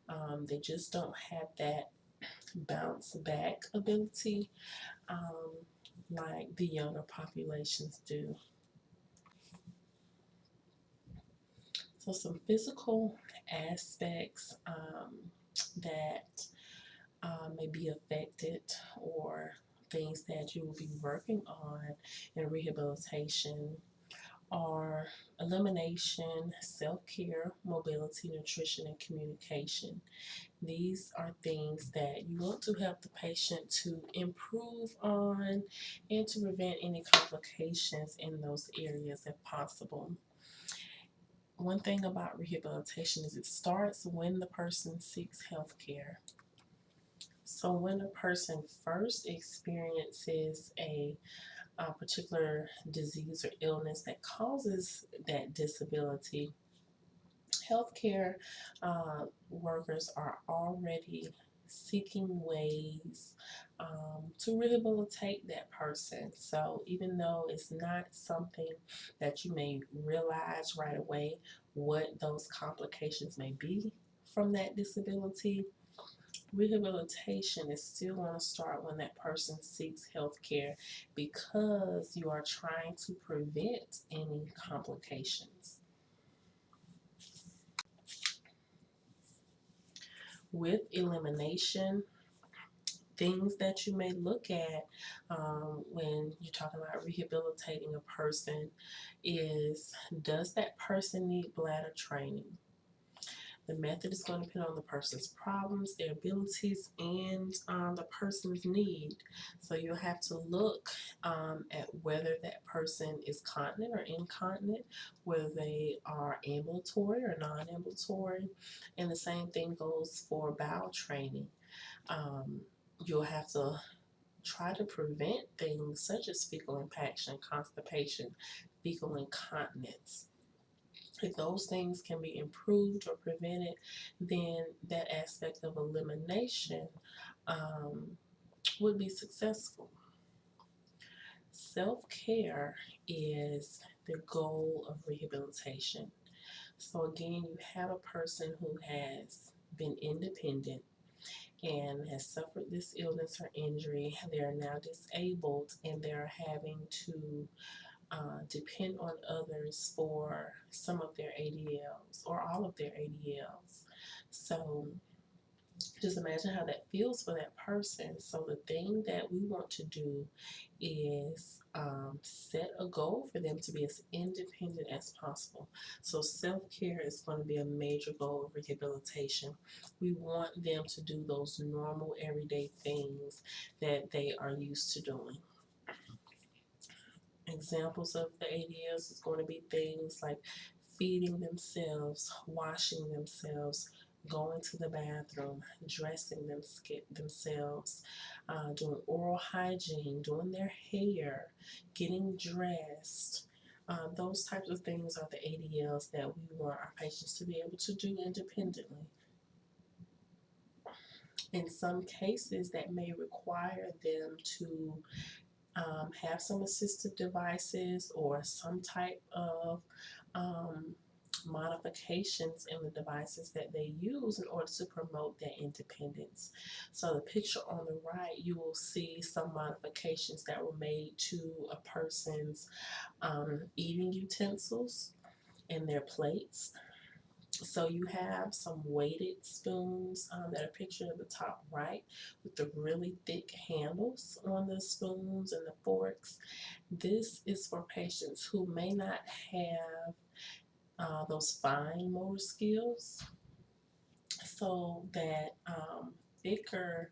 um, they just don't have that bounce back ability um, like the younger populations do. So some physical aspects um, that uh, may be affected or things that you will be working on in rehabilitation are elimination, self-care, mobility, nutrition, and communication. These are things that you want to help the patient to improve on and to prevent any complications in those areas if possible. One thing about rehabilitation is it starts when the person seeks health care. So when a person first experiences a, a particular disease or illness that causes that disability, healthcare uh, workers are already seeking ways um, to rehabilitate that person. So even though it's not something that you may realize right away what those complications may be from that disability, rehabilitation is still going to start when that person seeks health care because you are trying to prevent any complications. with elimination, things that you may look at um, when you're talking about rehabilitating a person is does that person need bladder training? The method is going to depend on the person's problems, their abilities, and um, the person's need. So you'll have to look um, at whether that person is continent or incontinent, whether they are ambulatory or non-ambulatory, and the same thing goes for bowel training. Um, you'll have to try to prevent things such as fecal impaction, constipation, fecal incontinence if those things can be improved or prevented, then that aspect of elimination um, would be successful. Self-care is the goal of rehabilitation. So again, you have a person who has been independent and has suffered this illness or injury. They are now disabled and they're having to uh, depend on others for some of their ADLs or all of their ADLs. So just imagine how that feels for that person. So the thing that we want to do is um, set a goal for them to be as independent as possible. So self-care is going to be a major goal of rehabilitation. We want them to do those normal everyday things that they are used to doing. Examples of the ADLs is going to be things like feeding themselves, washing themselves, going to the bathroom, dressing them, themselves, uh, doing oral hygiene, doing their hair, getting dressed. Uh, those types of things are the ADLs that we want our patients to be able to do independently. In some cases, that may require them to um, have some assistive devices or some type of um, modifications in the devices that they use in order to promote their independence. So the picture on the right, you will see some modifications that were made to a person's um, eating utensils and their plates. So you have some weighted spoons um, that are pictured at the top right with the really thick handles on the spoons and the forks. This is for patients who may not have uh, those fine motor skills so that um, thicker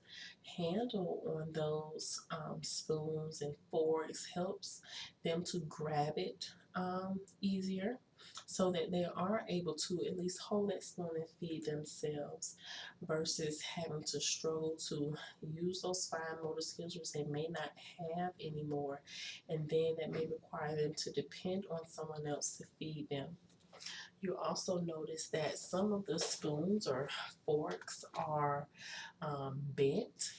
handle on those um, spoons and forks helps them to grab it um, easier so that they are able to at least hold that spoon and feed themselves versus having to struggle to use those fine motor skills which they may not have anymore and then that may require them to depend on someone else to feed them. You also notice that some of the spoons or forks are um, bent.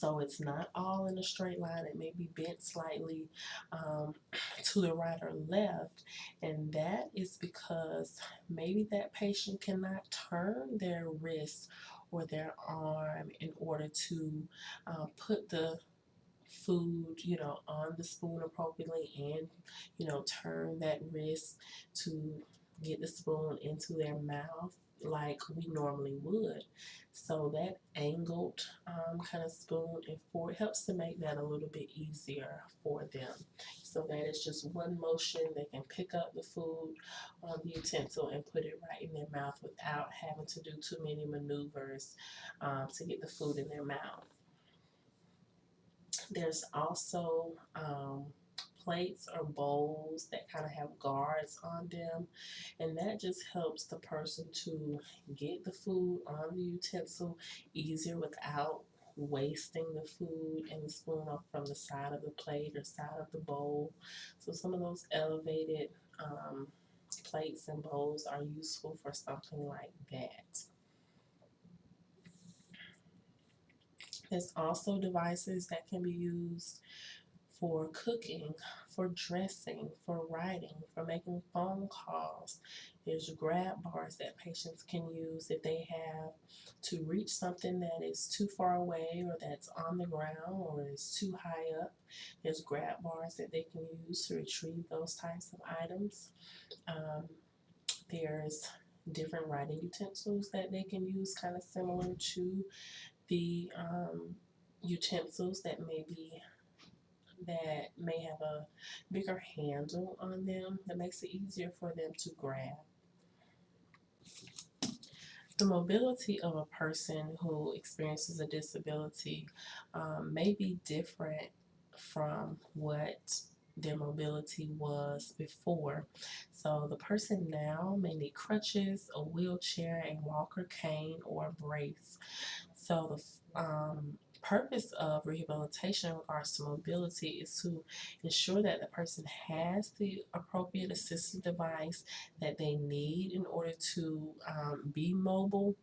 So it's not all in a straight line. It may be bent slightly um, to the right or left. And that is because maybe that patient cannot turn their wrist or their arm in order to uh, put the food, you know, on the spoon appropriately and, you know, turn that wrist to get the spoon into their mouth like we normally would. So that angled um, kind of spoon and fork helps to make that a little bit easier for them. So that it's just one motion. They can pick up the food on the utensil and put it right in their mouth without having to do too many maneuvers um, to get the food in their mouth. There's also um, plates or bowls that kind of have guards on them and that just helps the person to get the food on the utensil easier without wasting the food and the spoon off from the side of the plate or side of the bowl. So some of those elevated um, plates and bowls are useful for something like that. There's also devices that can be used for cooking, for dressing, for writing, for making phone calls. There's grab bars that patients can use if they have to reach something that is too far away or that's on the ground or is too high up. There's grab bars that they can use to retrieve those types of items. Um, there's different writing utensils that they can use kind of similar to the um, utensils that may be that may have a bigger handle on them that makes it easier for them to grab. The mobility of a person who experiences a disability um, may be different from what their mobility was before. So the person now may need crutches, a wheelchair, a walker cane, or a brace. So the um, purpose of rehabilitation in regards to mobility is to ensure that the person has the appropriate assistive device that they need in order to um, be mobile.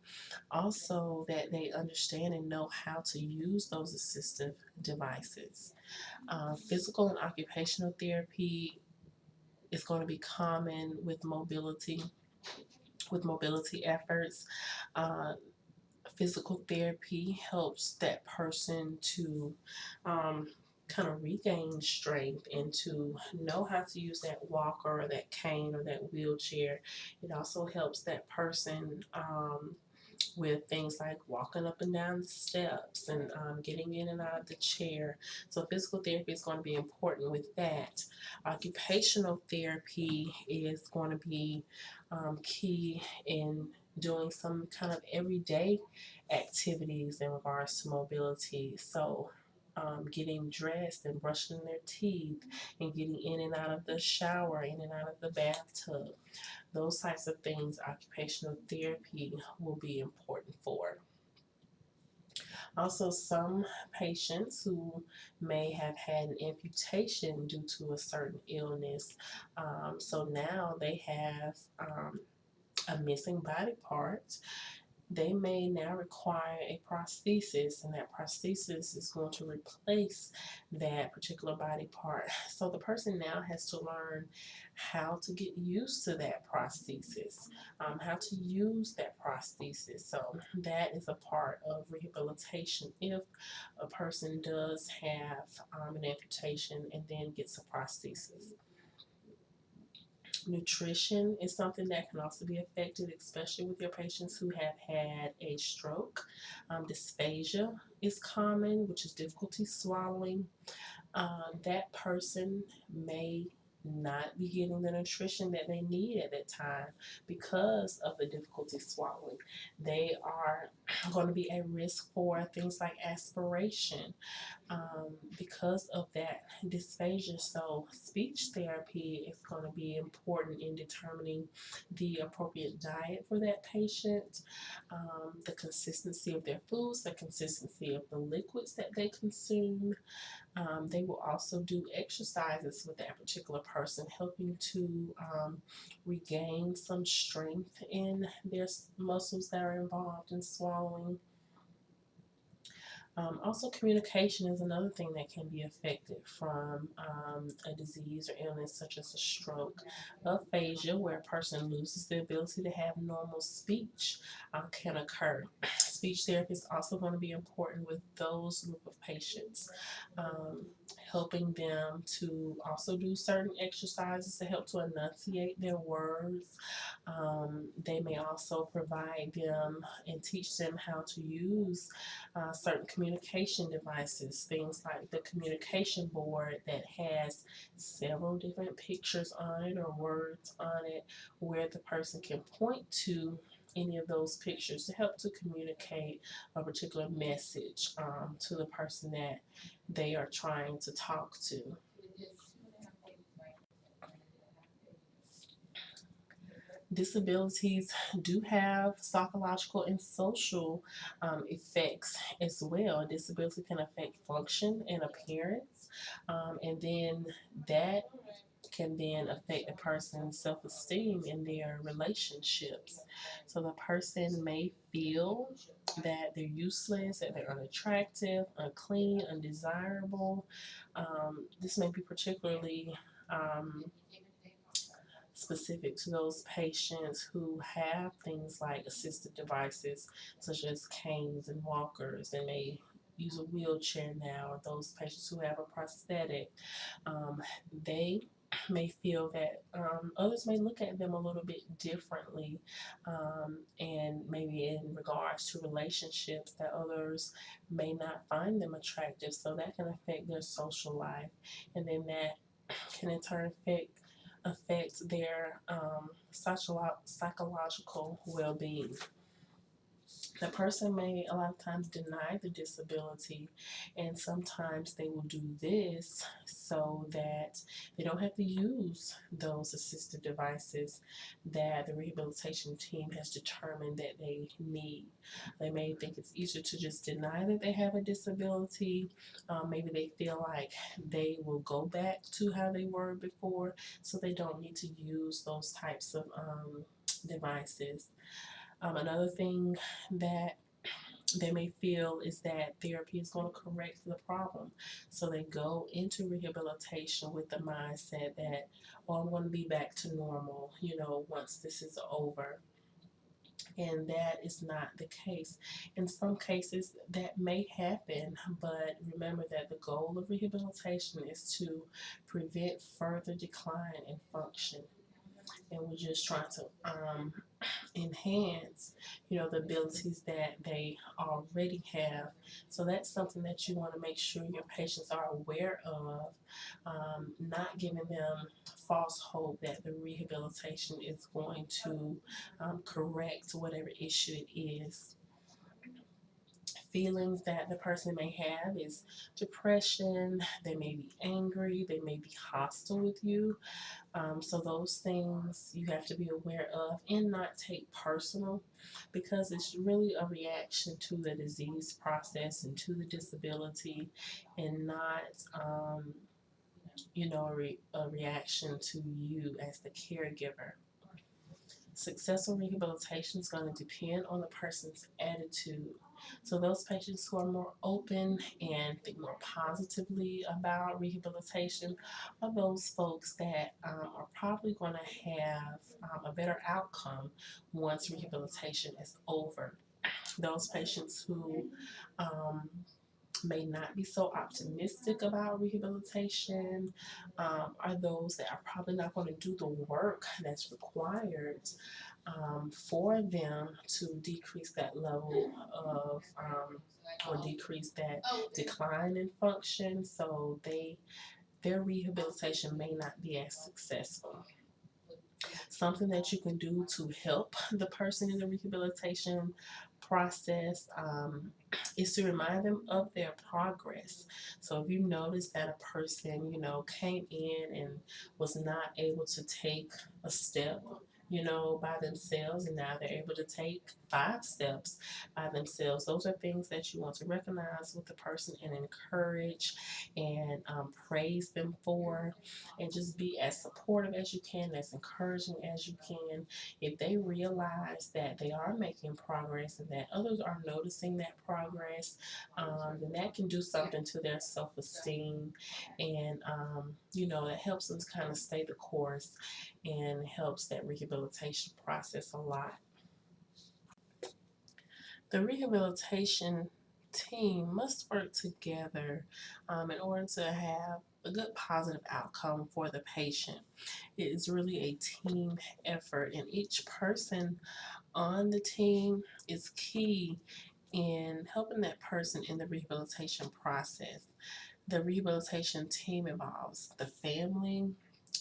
Also that they understand and know how to use those assistive devices. Uh, physical and occupational therapy is going to be common with mobility with mobility efforts. Uh, physical therapy helps that person to um, kind of regain strength and to know how to use that walker or that cane or that wheelchair. It also helps that person um, with things like walking up and down the steps and um, getting in and out of the chair. So physical therapy is going to be important with that. Occupational therapy is going to be um, key in doing some kind of everyday activities in regards to mobility. So um, getting dressed and brushing their teeth and getting in and out of the shower, in and out of the bathtub. Those types of things occupational therapy will be important for. Also, some patients who may have had an amputation due to a certain illness, um, so now they have um, a missing body part they may now require a prosthesis, and that prosthesis is going to replace that particular body part. So the person now has to learn how to get used to that prosthesis, um, how to use that prosthesis. So that is a part of rehabilitation if a person does have um, an amputation and then gets a prosthesis. Nutrition is something that can also be affected, especially with your patients who have had a stroke. Um, dysphagia is common, which is difficulty swallowing. Um, that person may not be getting the nutrition that they need at that time because of the difficulty swallowing. They are going to be at risk for things like aspiration um, because of that dysphagia. So, speech therapy is going to be important in determining the appropriate diet for that patient, um, the consistency of their foods, the consistency of the liquids that they consume. Um, they will also do exercises with that particular person, helping to um, regain some strength in their muscles that are involved in swallowing. Um, also, communication is another thing that can be affected from um, a disease or illness such as a stroke. Aphasia, where a person loses the ability to have normal speech, uh, can occur. Speech therapy is also going to be important with those group of patients, um, helping them to also do certain exercises to help to enunciate their words. Um, they may also provide them and teach them how to use uh, certain communication devices, things like the communication board that has several different pictures on it or words on it where the person can point to any of those pictures to help to communicate a particular message um, to the person that they are trying to talk to. Disabilities do have psychological and social um, effects as well. Disability can affect function and appearance, um, and then that can then affect a person's self esteem in their relationships. So the person may feel that they're useless, that they're unattractive, unclean, undesirable. Um, this may be particularly um, specific to those patients who have things like assistive devices such as canes and walkers and may use a wheelchair now or those patients who have a prosthetic um, they may feel that um, others may look at them a little bit differently um, and maybe in regards to relationships that others may not find them attractive. So that can affect their social life and then that can in turn affect affect their um, psychological well-being the person may a lot of times deny the disability, and sometimes they will do this so that they don't have to use those assistive devices that the rehabilitation team has determined that they need. They may think it's easier to just deny that they have a disability. Um, maybe they feel like they will go back to how they were before, so they don't need to use those types of um, devices. Um, another thing that they may feel is that therapy is going to correct the problem. So they go into rehabilitation with the mindset that, well, I'm going to be back to normal, you know, once this is over. And that is not the case. In some cases, that may happen, but remember that the goal of rehabilitation is to prevent further decline in function and we're just trying to um, enhance, you know, the abilities that they already have. So that's something that you want to make sure your patients are aware of, um, not giving them false hope that the rehabilitation is going to um, correct whatever issue it is feelings that the person may have is depression, they may be angry, they may be hostile with you. Um, so those things you have to be aware of and not take personal because it's really a reaction to the disease process and to the disability and not um, you know, a, re a reaction to you as the caregiver. Successful rehabilitation is going to depend on the person's attitude. So those patients who are more open and think more positively about rehabilitation are those folks that um, are probably going to have um, a better outcome once rehabilitation is over. Those patients who um, may not be so optimistic about rehabilitation um, are those that are probably not going to do the work that's required um, for them to decrease that level of um, or decrease that decline in function so they their rehabilitation may not be as successful something that you can do to help the person in the rehabilitation process um, is to remind them of their progress. So if you notice that a person, you know, came in and was not able to take a step you know, by themselves, and now they're able to take five steps by themselves. Those are things that you want to recognize with the person and encourage and um, praise them for, and just be as supportive as you can, as encouraging as you can. If they realize that they are making progress and that others are noticing that progress, um, then that can do something to their self esteem, and um, you know, it helps them to kind of stay the course and helps that rehabilitation process a lot. The rehabilitation team must work together um, in order to have a good positive outcome for the patient. It is really a team effort and each person on the team is key in helping that person in the rehabilitation process. The rehabilitation team involves the family,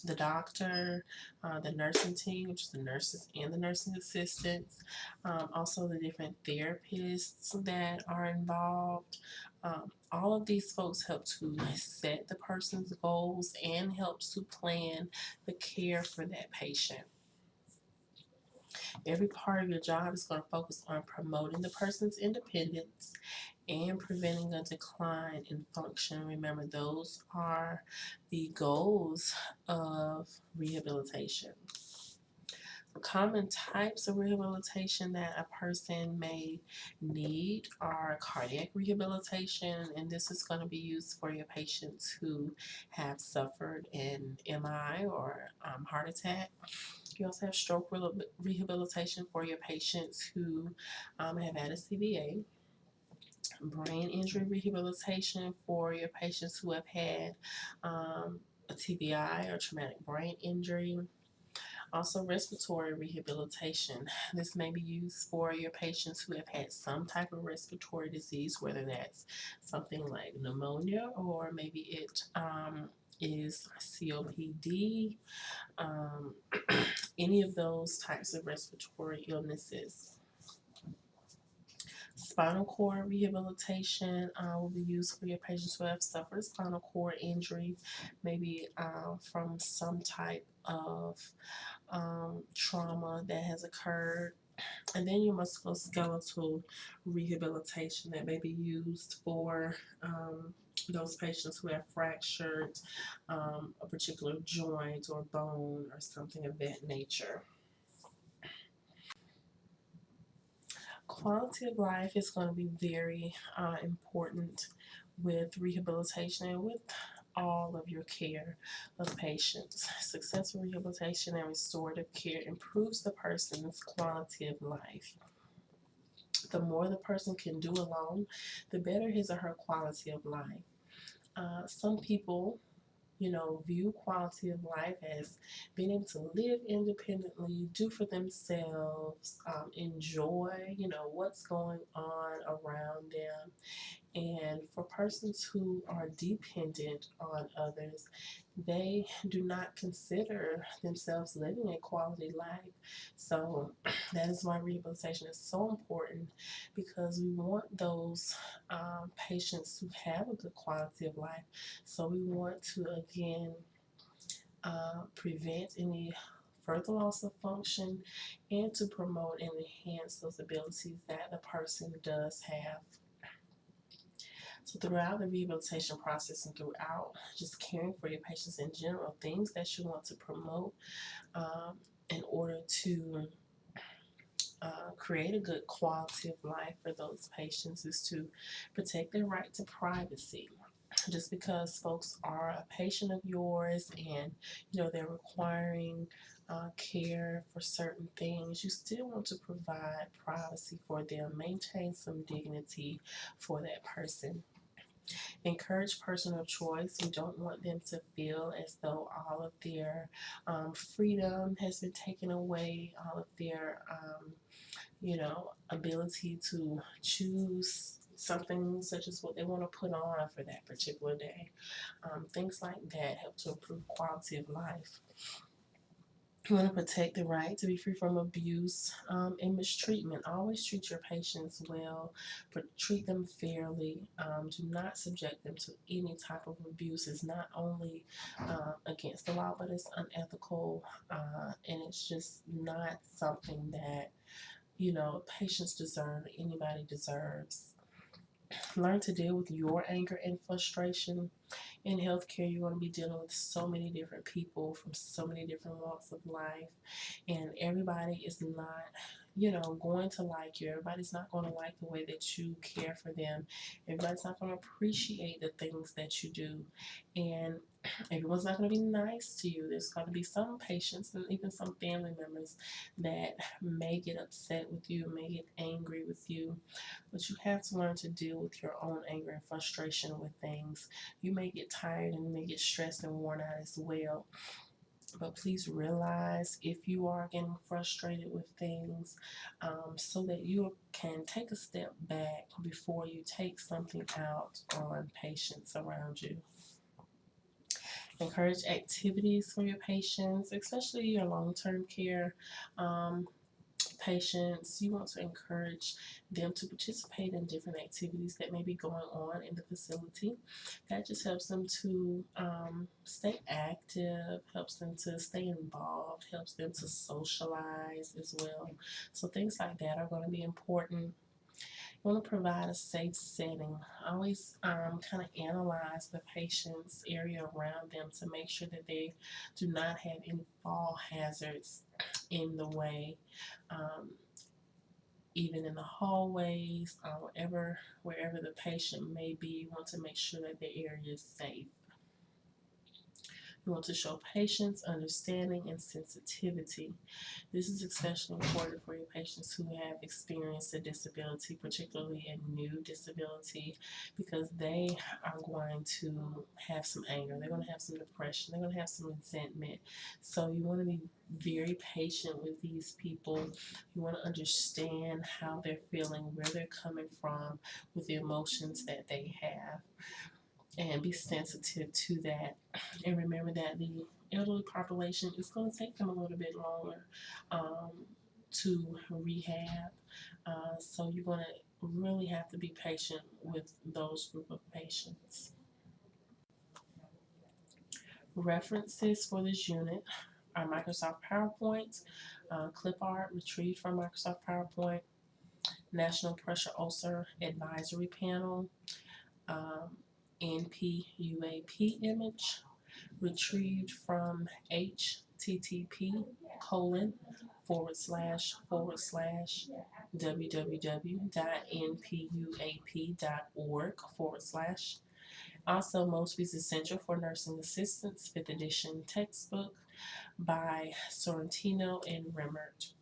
the doctor, uh, the nursing team, which is the nurses and the nursing assistants, um, also the different therapists that are involved. Um, all of these folks help to set the person's goals and helps to plan the care for that patient. Every part of your job is going to focus on promoting the person's independence and preventing a decline in function. Remember, those are the goals of rehabilitation. Common types of rehabilitation that a person may need are cardiac rehabilitation, and this is going to be used for your patients who have suffered an MI or um, heart attack. You also have stroke rehabilitation for your patients who um, have had a CVA brain injury rehabilitation for your patients who have had um, a TBI or traumatic brain injury. Also respiratory rehabilitation. This may be used for your patients who have had some type of respiratory disease, whether that's something like pneumonia or maybe it um, is COPD, um, any of those types of respiratory illnesses. Spinal cord rehabilitation uh, will be used for your patients who have suffered spinal cord injury, maybe uh, from some type of um, trauma that has occurred. And then your musculoskeletal rehabilitation that may be used for um, those patients who have fractured um, a particular joint or bone or something of that nature. quality of life is going to be very uh, important with rehabilitation and with all of your care of patients. Successful rehabilitation and restorative care improves the person's quality of life. The more the person can do alone, the better his or her quality of life. Uh, some people you know, view quality of life as being able to live independently, do for themselves, um, enjoy, you know, what's going on around them. And for persons who are dependent on others, they do not consider themselves living a quality life. So that is why rehabilitation is so important because we want those um, patients to have a good quality of life. So we want to again uh, prevent any further loss of function and to promote and enhance those abilities that the person does have. So throughout the rehabilitation process and throughout just caring for your patients in general, things that you want to promote um, in order to uh, create a good quality of life for those patients is to protect their right to privacy. Just because folks are a patient of yours and you know they're requiring uh, care for certain things, you still want to provide privacy for them, maintain some dignity for that person. Encourage personal choice. You don't want them to feel as though all of their um, freedom has been taken away, all of their, um, you know, ability to choose something such as what they want to put on for that particular day. Um, things like that help to improve quality of life. You want to protect the right to be free from abuse um, and mistreatment. Always treat your patients well, but treat them fairly. Um, do not subject them to any type of abuse. It's not only uh, against the law, but it's unethical, uh, and it's just not something that you know patients deserve. Anybody deserves. Learn to deal with your anger and frustration. In healthcare, you're going to be dealing with so many different people from so many different walks of life, and everybody is not, you know, going to like you. Everybody's not going to like the way that you care for them. Everybody's not going to appreciate the things that you do, and everyone's not going to be nice to you. There's going to be some patients and even some family members that may get upset with you, may get angry with you, but you have to learn to deal with your own anger and frustration with things. You may get tired and you may get stressed and worn out as well. But please realize if you are getting frustrated with things um, so that you can take a step back before you take something out on patients around you. Encourage activities for your patients, especially your long-term care um, patients. You want to encourage them to participate in different activities that may be going on in the facility. That just helps them to um, stay active, helps them to stay involved, helps them to socialize as well. So things like that are going to be important want to provide a safe setting. Always um, kind of analyze the patient's area around them to make sure that they do not have any fall hazards in the way. Um, even in the hallways, uh, wherever, wherever the patient may be, you want to make sure that the area is safe. You want to show patience, understanding, and sensitivity. This is especially important for your patients who have experienced a disability, particularly a new disability, because they are going to have some anger, they're going to have some depression, they're going to have some resentment. So you want to be very patient with these people. You want to understand how they're feeling, where they're coming from with the emotions that they have and be sensitive to that. And remember that the elderly population is going to take them a little bit longer um, to rehab. Uh, so you're going to really have to be patient with those group of patients. References for this unit are Microsoft PowerPoint, uh, clip art retrieved from Microsoft PowerPoint, National Pressure Ulcer Advisory Panel, um, NPUAP image retrieved from http colon forward slash forward slash www.npuap.org forward slash. Also, Mosby's Essential for Nursing Assistants, 5th edition textbook by Sorrentino and Remmert.